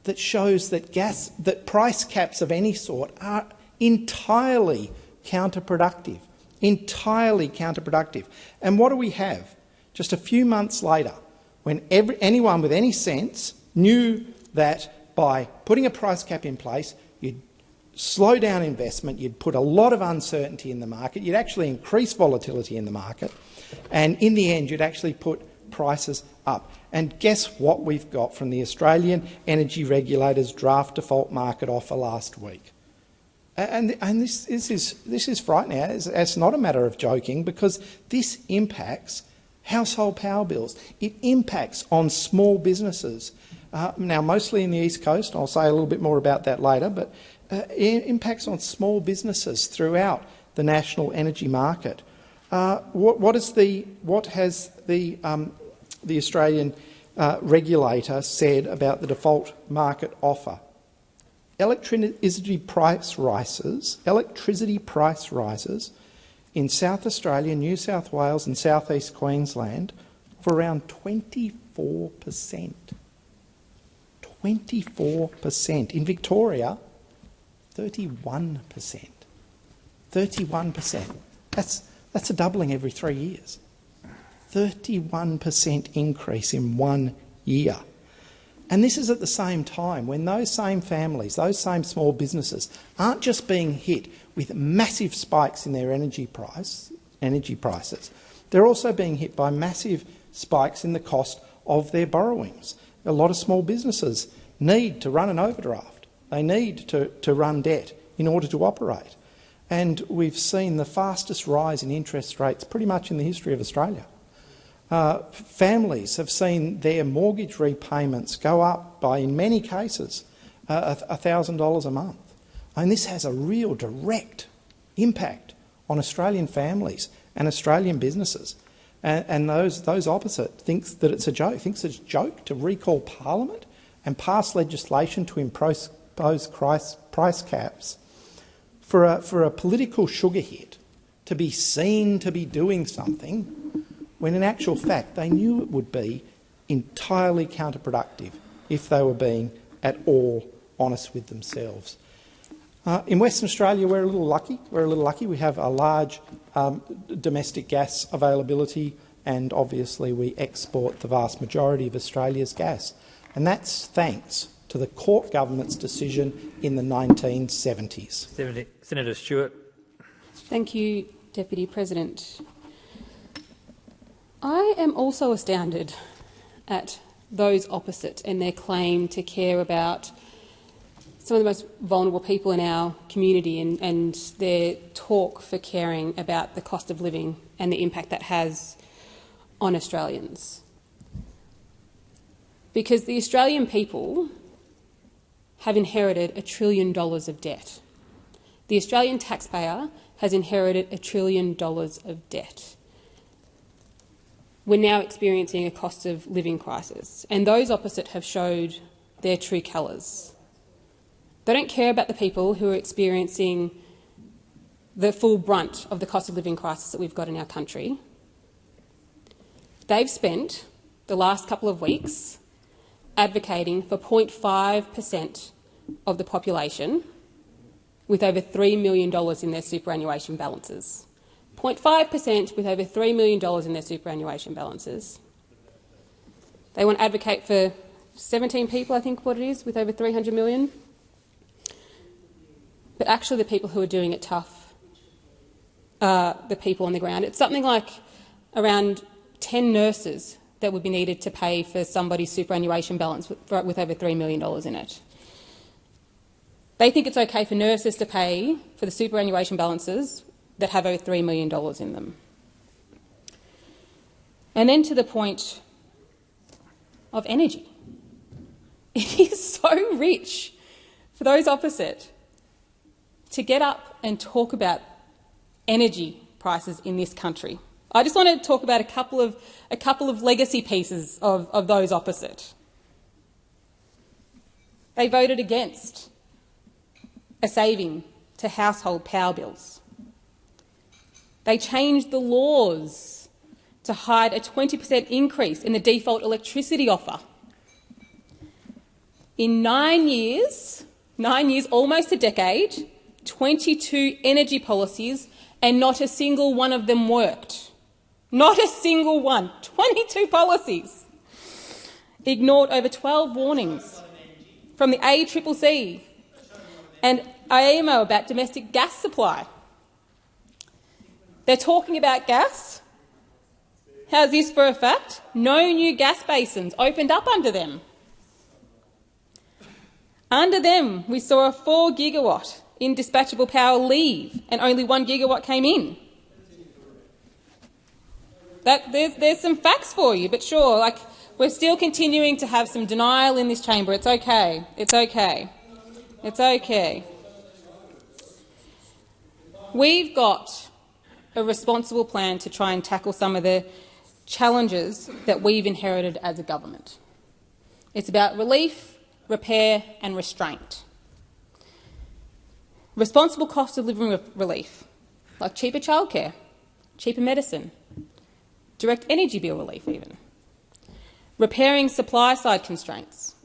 that shows that gas, that price caps of any sort are entirely counterproductive, entirely counterproductive. And what do we have? Just a few months later, when every, anyone with any sense knew that by putting a price cap in place, you'd slow down investment, you'd put a lot of uncertainty in the market, you'd actually increase volatility in the market, and in the end you'd actually put prices up. And guess what we've got from the Australian Energy Regulator's draft default market offer last week? And, and this, this, is, this is frightening. It's, it's not a matter of joking because this impacts household power bills. It impacts on small businesses. Uh, now, mostly in the East Coast, I'll say a little bit more about that later, but uh, impacts on small businesses throughout the national energy market. Uh, what, what, is the, what has the, um, the Australian uh, regulator said about the default market offer. Electricity price rises, electricity price rises in South Australia, New South Wales and South East Queensland for around 24 per cent. 24 per cent. In Victoria, 31 per cent. 31 per cent. That's, that's a doubling every three years. 31 per cent increase in one year. And this is at the same time when those same families, those same small businesses, aren't just being hit with massive spikes in their energy price, energy prices, they're also being hit by massive spikes in the cost of their borrowings. A lot of small businesses need to run an overdraft. They need to, to run debt in order to operate. And we've seen the fastest rise in interest rates pretty much in the history of Australia. Uh, families have seen their mortgage repayments go up by, in many cases, uh, $1,000 a month. And this has a real direct impact on Australian families and Australian businesses. And, and those, those opposite thinks that it's a joke, thinks it's a joke to recall Parliament and pass legislation to impose price, price caps for a, for a political sugar hit to be seen to be doing something when in actual fact they knew it would be entirely counterproductive if they were being at all honest with themselves. Uh, in Western Australia, we're a little lucky. We're a little lucky. We have a large um, domestic gas availability, and obviously we export the vast majority of Australia's gas. And that's thanks to the Court government's decision in the 1970s.
Senator, Senator Stewart.
Thank you, Deputy President. I am also astounded at those opposite and their claim to care about some of the most vulnerable people in our community and, and, their talk for caring about the cost of living and the impact that has on Australians. Because the Australian people have inherited a trillion dollars of debt. The Australian taxpayer has inherited a trillion dollars of debt we're now experiencing a cost of living crisis, and those opposite have showed their true colours. They don't care about the people who are experiencing the full brunt of the cost of living crisis that we've got in our country. They've spent the last couple of weeks advocating for 0.5 per cent of the population with over $3 million in their superannuation balances. 0.5 per cent with over $3 million in their superannuation balances. They want to advocate for 17 people, I think what it is, with over 300 million. But actually the people who are doing it tough are the people on the ground. It's something like around 10 nurses that would be needed to pay for somebody's superannuation balance with, with over $3 million in it. They think it's okay for nurses to pay for the superannuation balances that have over $3 million in them. And then to the point of energy. It is so rich for those opposite to get up and talk about energy prices in this country. I just want to talk about a couple of, a couple of legacy pieces of, of those opposite. They voted against a saving to household power bills. They changed the laws to hide a 20% increase in the default electricity offer. In nine years, nine years, almost a decade, 22 energy policies and not a single one of them worked. Not a single one. 22 policies. Ignored over 12 warnings from the ACCC and AEMO about domestic gas supply. They're talking about gas. How's this for a fact? No new gas basins opened up under them. Under them, we saw a 4 gigawatt in dispatchable power leave and only 1 gigawatt came in. That, there's, there's some facts for you, but sure, like, we're still continuing to have some denial in this chamber. It's okay. It's okay. It's okay. We've got a responsible plan to try and tackle some of the challenges that we've inherited as a government. It's about relief, repair and restraint. Responsible cost of living re relief, like cheaper childcare, cheaper medicine, direct energy bill relief even. Repairing supply-side constraints,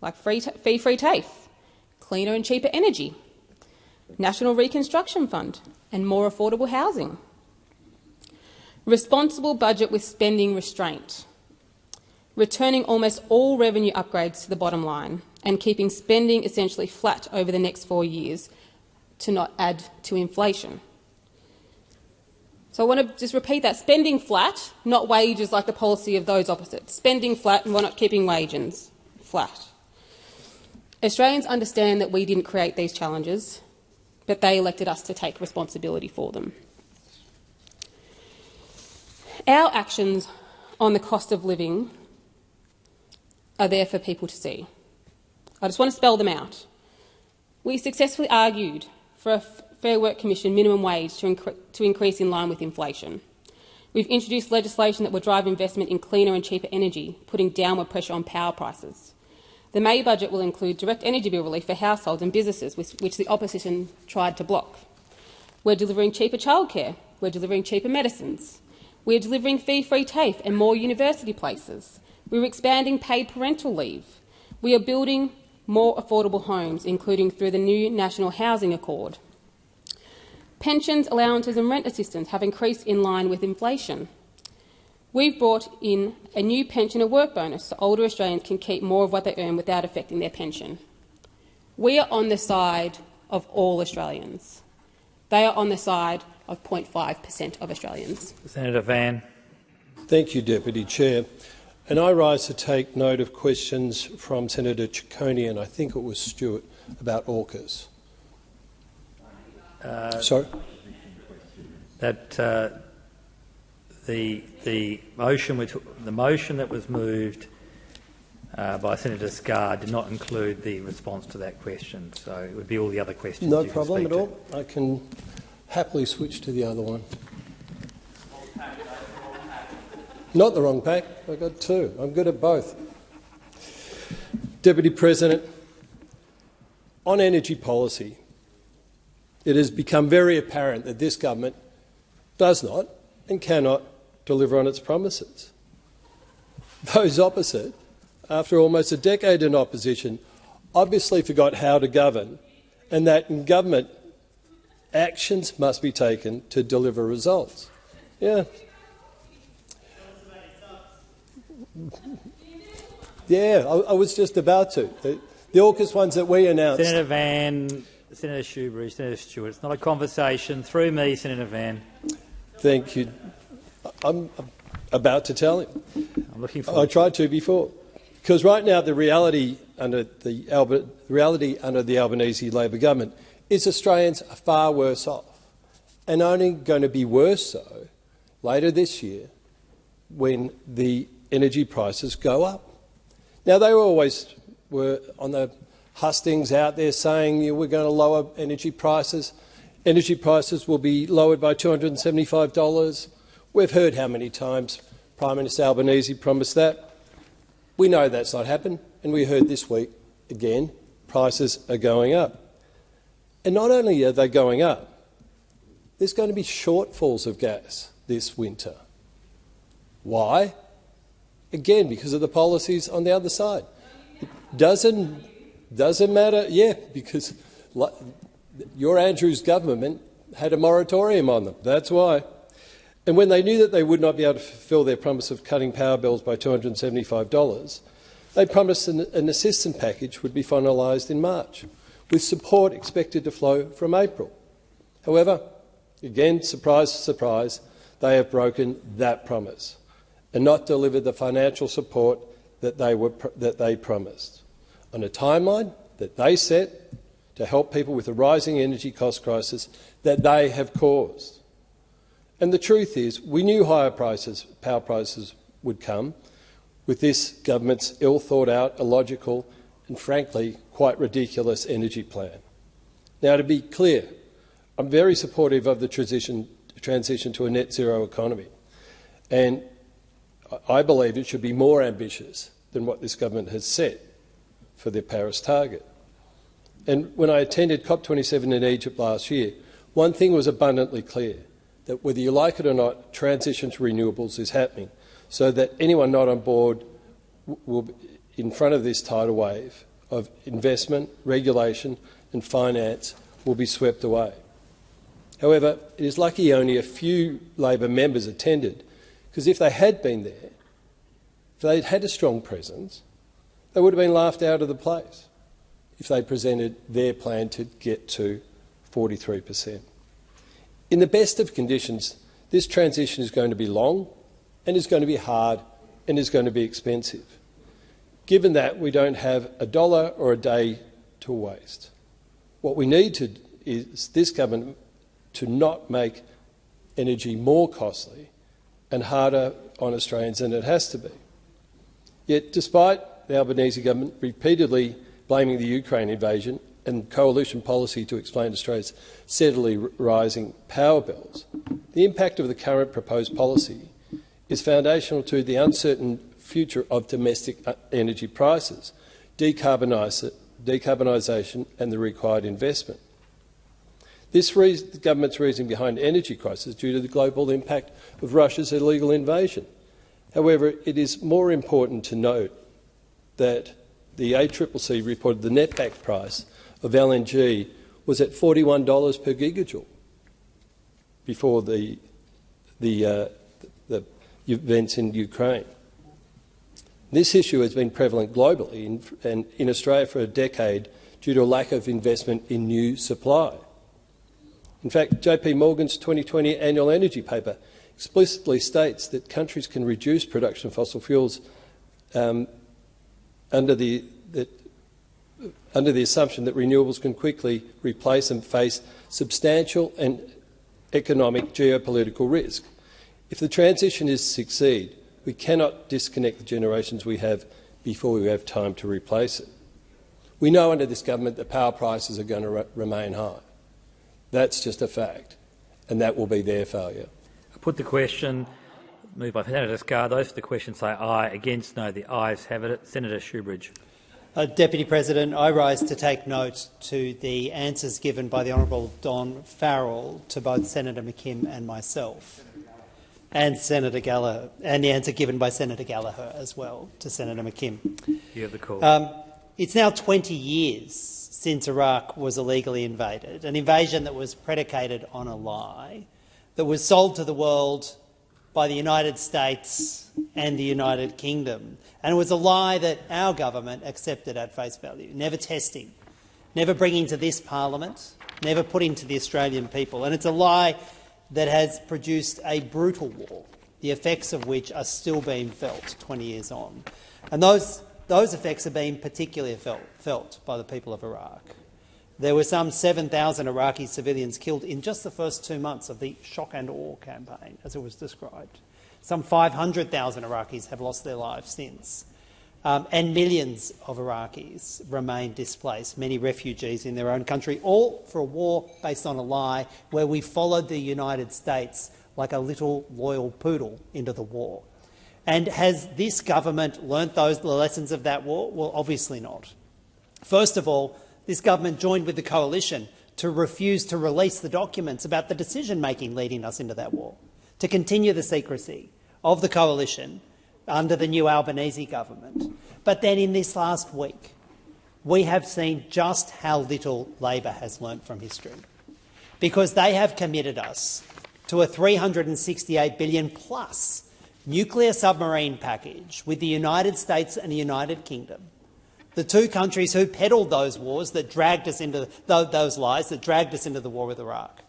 like fee-free TAFE, cleaner and cheaper energy, National Reconstruction Fund and more affordable housing. Responsible budget with spending restraint, returning almost all revenue upgrades to the bottom line and keeping spending essentially flat over the next four years to not add to inflation. So I want to just repeat that. Spending flat, not wages like the policy of those opposites. Spending flat and we're not keeping wages flat. Australians understand that we didn't create these challenges, but they elected us to take responsibility for them. Our actions on the cost of living are there for people to see. I just want to spell them out. We successfully argued for a Fair Work Commission minimum wage to, incre to increase in line with inflation. We've introduced legislation that will drive investment in cleaner and cheaper energy, putting downward pressure on power prices. The May budget will include direct energy bill relief for households and businesses, which the opposition tried to block. We're delivering cheaper childcare. We're delivering cheaper medicines. We're delivering fee-free TAFE and more university places. We're expanding paid parental leave. We are building more affordable homes, including through the new National Housing Accord. Pensions, allowances and rent assistance have increased in line with inflation. We've brought in a new pensioner work bonus so older Australians can keep more of what they earn without affecting their pension. We are on the side of all Australians. They are on the side of 0.5 per cent of Australians.
Senator Van.
Thank you, Deputy Chair. And I rise to take note of questions from Senator Ciccone and I think it was Stewart about AUKUS. Uh, Sorry?
That uh, the, the, motion which, the motion that was moved uh, by Senator Scarr did not include the response to that question, so it would be all the other questions.
No problem at all. I can happily switch to the other one. Not the wrong pack. I've got two. I'm good at both. Deputy President, on energy policy, it has become very apparent that this government does not and cannot deliver on its promises. Those opposite, after almost a decade in opposition, obviously forgot how to govern and that in government actions must be taken to deliver results. Yeah. Yeah, I, I was just about to. The, the AUKUS ones that we announced.
Senator Van, Senator Shoebridge, Senator Stewart. It's not a conversation. Through me, Senator Van.
Thank you. I'm about to tell him.
I'm looking forward.
I tried to before, because right now the reality under the, Albert, the reality under the Albanese Labor government is Australians are far worse off, and only going to be worse so later this year when the energy prices go up. Now they were always were on the hustings out there saying know, we're going to lower energy prices. Energy prices will be lowered by $275. We've heard how many times Prime Minister Albanese promised that. We know that's not happened, and we heard this week again prices are going up. And not only are they going up, there's going to be shortfalls of gas this winter. Why? Again, because of the policies on the other side. It doesn't doesn't matter, yeah, because your Andrews government had a moratorium on them. That's why. And when they knew that they would not be able to fulfil their promise of cutting power bills by $275, they promised an, an assistance package would be finalised in March, with support expected to flow from April. However, again, surprise, surprise, they have broken that promise and not delivered the financial support that they, were, that they promised on a timeline that they set to help people with the rising energy cost crisis that they have caused. And the truth is, we knew higher prices, power prices would come with this government's ill-thought-out, illogical and frankly quite ridiculous energy plan. Now, to be clear, I'm very supportive of the transition, transition to a net zero economy, and I believe it should be more ambitious than what this government has set for their Paris target. And when I attended COP27 in Egypt last year, one thing was abundantly clear, that whether you like it or not, transition to renewables is happening, so that anyone not on board will be in front of this tidal wave of investment, regulation and finance will be swept away. However, it is lucky only a few Labor members attended, because if they had been there, if they'd had a strong presence, they would have been laughed out of the place if they presented their plan to get to 43 per cent. In the best of conditions, this transition is going to be long and is going to be hard and is going to be expensive. Given that we don't have a dollar or a day to waste, what we need to is this government to not make energy more costly and harder on Australians than it has to be. Yet, despite the Albanese government repeatedly blaming the Ukraine invasion and coalition policy to explain Australia's steadily rising power bills, the impact of the current proposed policy is foundational to the uncertain future of domestic uh, energy prices, decarbonisation and the required investment. This reason, the government's reasoning behind the energy crisis is due to the global impact of Russia's illegal invasion. However, it is more important to note that the ACCC reported the netback price of LNG was at $41 per gigajoule before the, the, uh, the events in Ukraine. This issue has been prevalent globally in, and in Australia for a decade due to a lack of investment in new supply. In fact, JP Morgan's 2020 annual energy paper explicitly states that countries can reduce production of fossil fuels um, under, the, that, under the assumption that renewables can quickly replace and face substantial and economic geopolitical risk. If the transition is to succeed, we cannot disconnect the generations we have before we have time to replace it. We know under this government that power prices are going to re remain high. That's just a fact, and that will be their failure.
I put the question. Moved by Senator Scarr. Those for the question say aye. Against, no. The ayes have it. Senator Shoebridge.
Uh, Deputy President, I rise to take note to the answers given by the Honourable Don Farrell to both Senator McKim and myself, and Senator Gallagher, and the answer given by Senator Gallagher as well to Senator McKim.
You have the call.
Um, it's now 20 years since Iraq was illegally invaded, an invasion that was predicated on a lie, that was sold to the world by the United States and the United Kingdom. And it was a lie that our government accepted at face value, never testing, never bringing to this parliament, never putting to the Australian people. And it's a lie that has produced a brutal war, the effects of which are still being felt 20 years on. And those those effects are being particularly felt, felt by the people of Iraq. There were some 7,000 Iraqi civilians killed in just the first two months of the shock and awe campaign, as it was described. Some 500,000 Iraqis have lost their lives since. Um, and millions of Iraqis remain displaced, many refugees in their own country, all for a war based on a lie where we followed the United States like a little loyal poodle into the war. And has this government learnt those the lessons of that war? Well, obviously not. First of all, this government joined with the coalition to refuse to release the documents about the decision-making leading us into that war, to continue the secrecy of the coalition under the new Albanese government. But then in this last week, we have seen just how little Labor has learnt from history, because they have committed us to a 368 billion plus nuclear submarine package with the United States and the United Kingdom, the two countries who peddled those wars that dragged us into those lies that dragged us into the war with Iraq.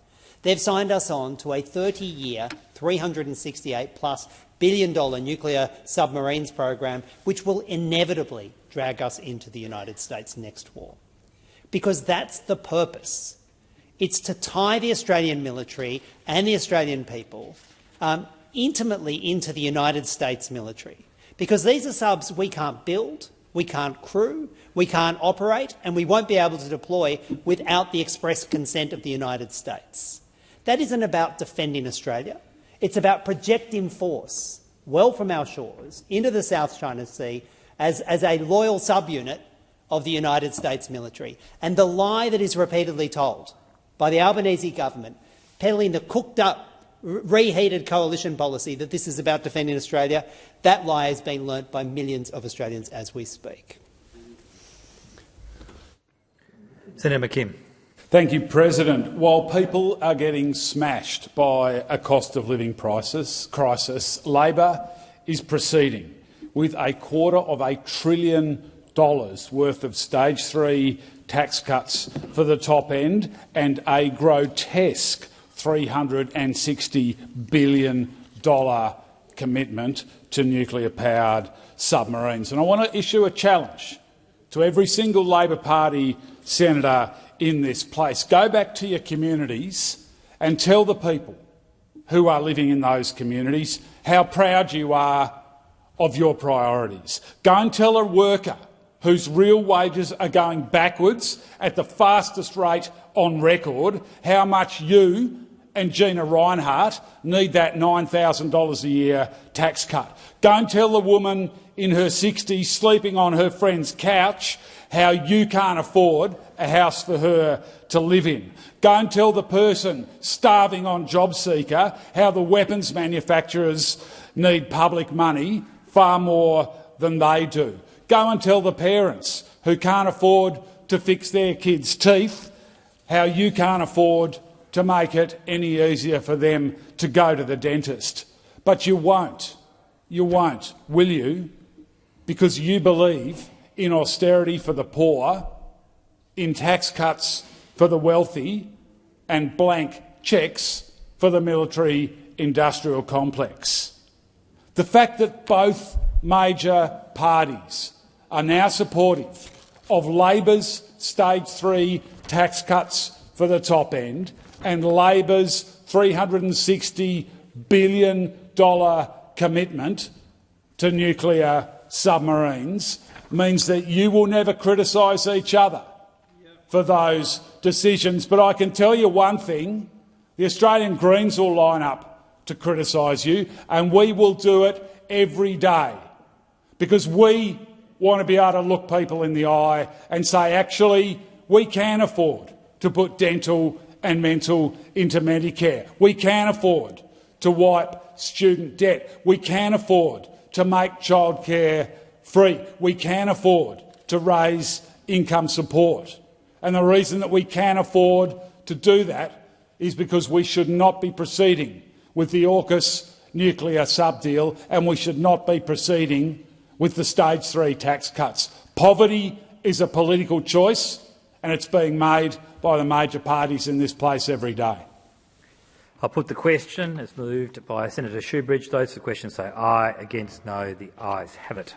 They've signed us on to a 30-year, 368 plus billion dollar nuclear submarines program, which will inevitably drag us into the United States' next war. Because that's the purpose. It's to tie the Australian military and the Australian people um, intimately into the United States military, because these are subs we can't build, we can't crew, we can't operate, and we won't be able to deploy without the express consent of the United States. That isn't about defending Australia. It's about projecting force well from our shores into the South China Sea as, as a loyal subunit of the United States military. And the lie that is repeatedly told by the Albanese government, peddling the cooked-up, reheated coalition policy that this is about defending Australia, that lie has been learnt by millions of Australians as we speak.
Senator McKim.
Thank you, President. While people are getting smashed by a cost of living crisis, crisis Labor is proceeding with a quarter of a trillion dollars worth of stage three tax cuts for the top end and a grotesque $360 billion commitment to nuclear-powered submarines. And I want to issue a challenge to every single Labor Party senator in this place. Go back to your communities and tell the people who are living in those communities how proud you are of your priorities. Go and tell a worker whose real wages are going backwards at the fastest rate on record how much you and Gina Rinehart need that $9,000 a year tax cut. Don't tell the woman in her 60s sleeping on her friend's couch how you can't afford a house for her to live in. Go and tell the person starving on JobSeeker how the weapons manufacturers need public money far more than they do. Go and tell the parents who can't afford to fix their kids' teeth how you can't afford to make it any easier for them to go to the dentist. But you won't. You won't, will you? Because you believe in austerity for the poor, in tax cuts for the wealthy and blank cheques for the military industrial complex. The fact that both major parties are now supportive of Labor's stage three tax cuts for the top end and Labor's $360 billion commitment to nuclear submarines means that you will never criticise each other for those decisions. But I can tell you one thing, the Australian Greens will line up to criticise you, and we will do it every day because we want to be able to look people in the eye and say, actually, we can afford to put dental and mental into Medicare. We can afford to wipe student debt. We can afford to make childcare free. We can afford to raise income support. And the reason that we can afford to do that is because we should not be proceeding with the AUKUS nuclear sub-deal and we should not be proceeding with the stage three tax cuts. Poverty is a political choice and it's being made by the major parties in this place every day.
I'll put the question. It's moved by Senator Shoebridge. Those for the question say aye. Against no. The ayes have it.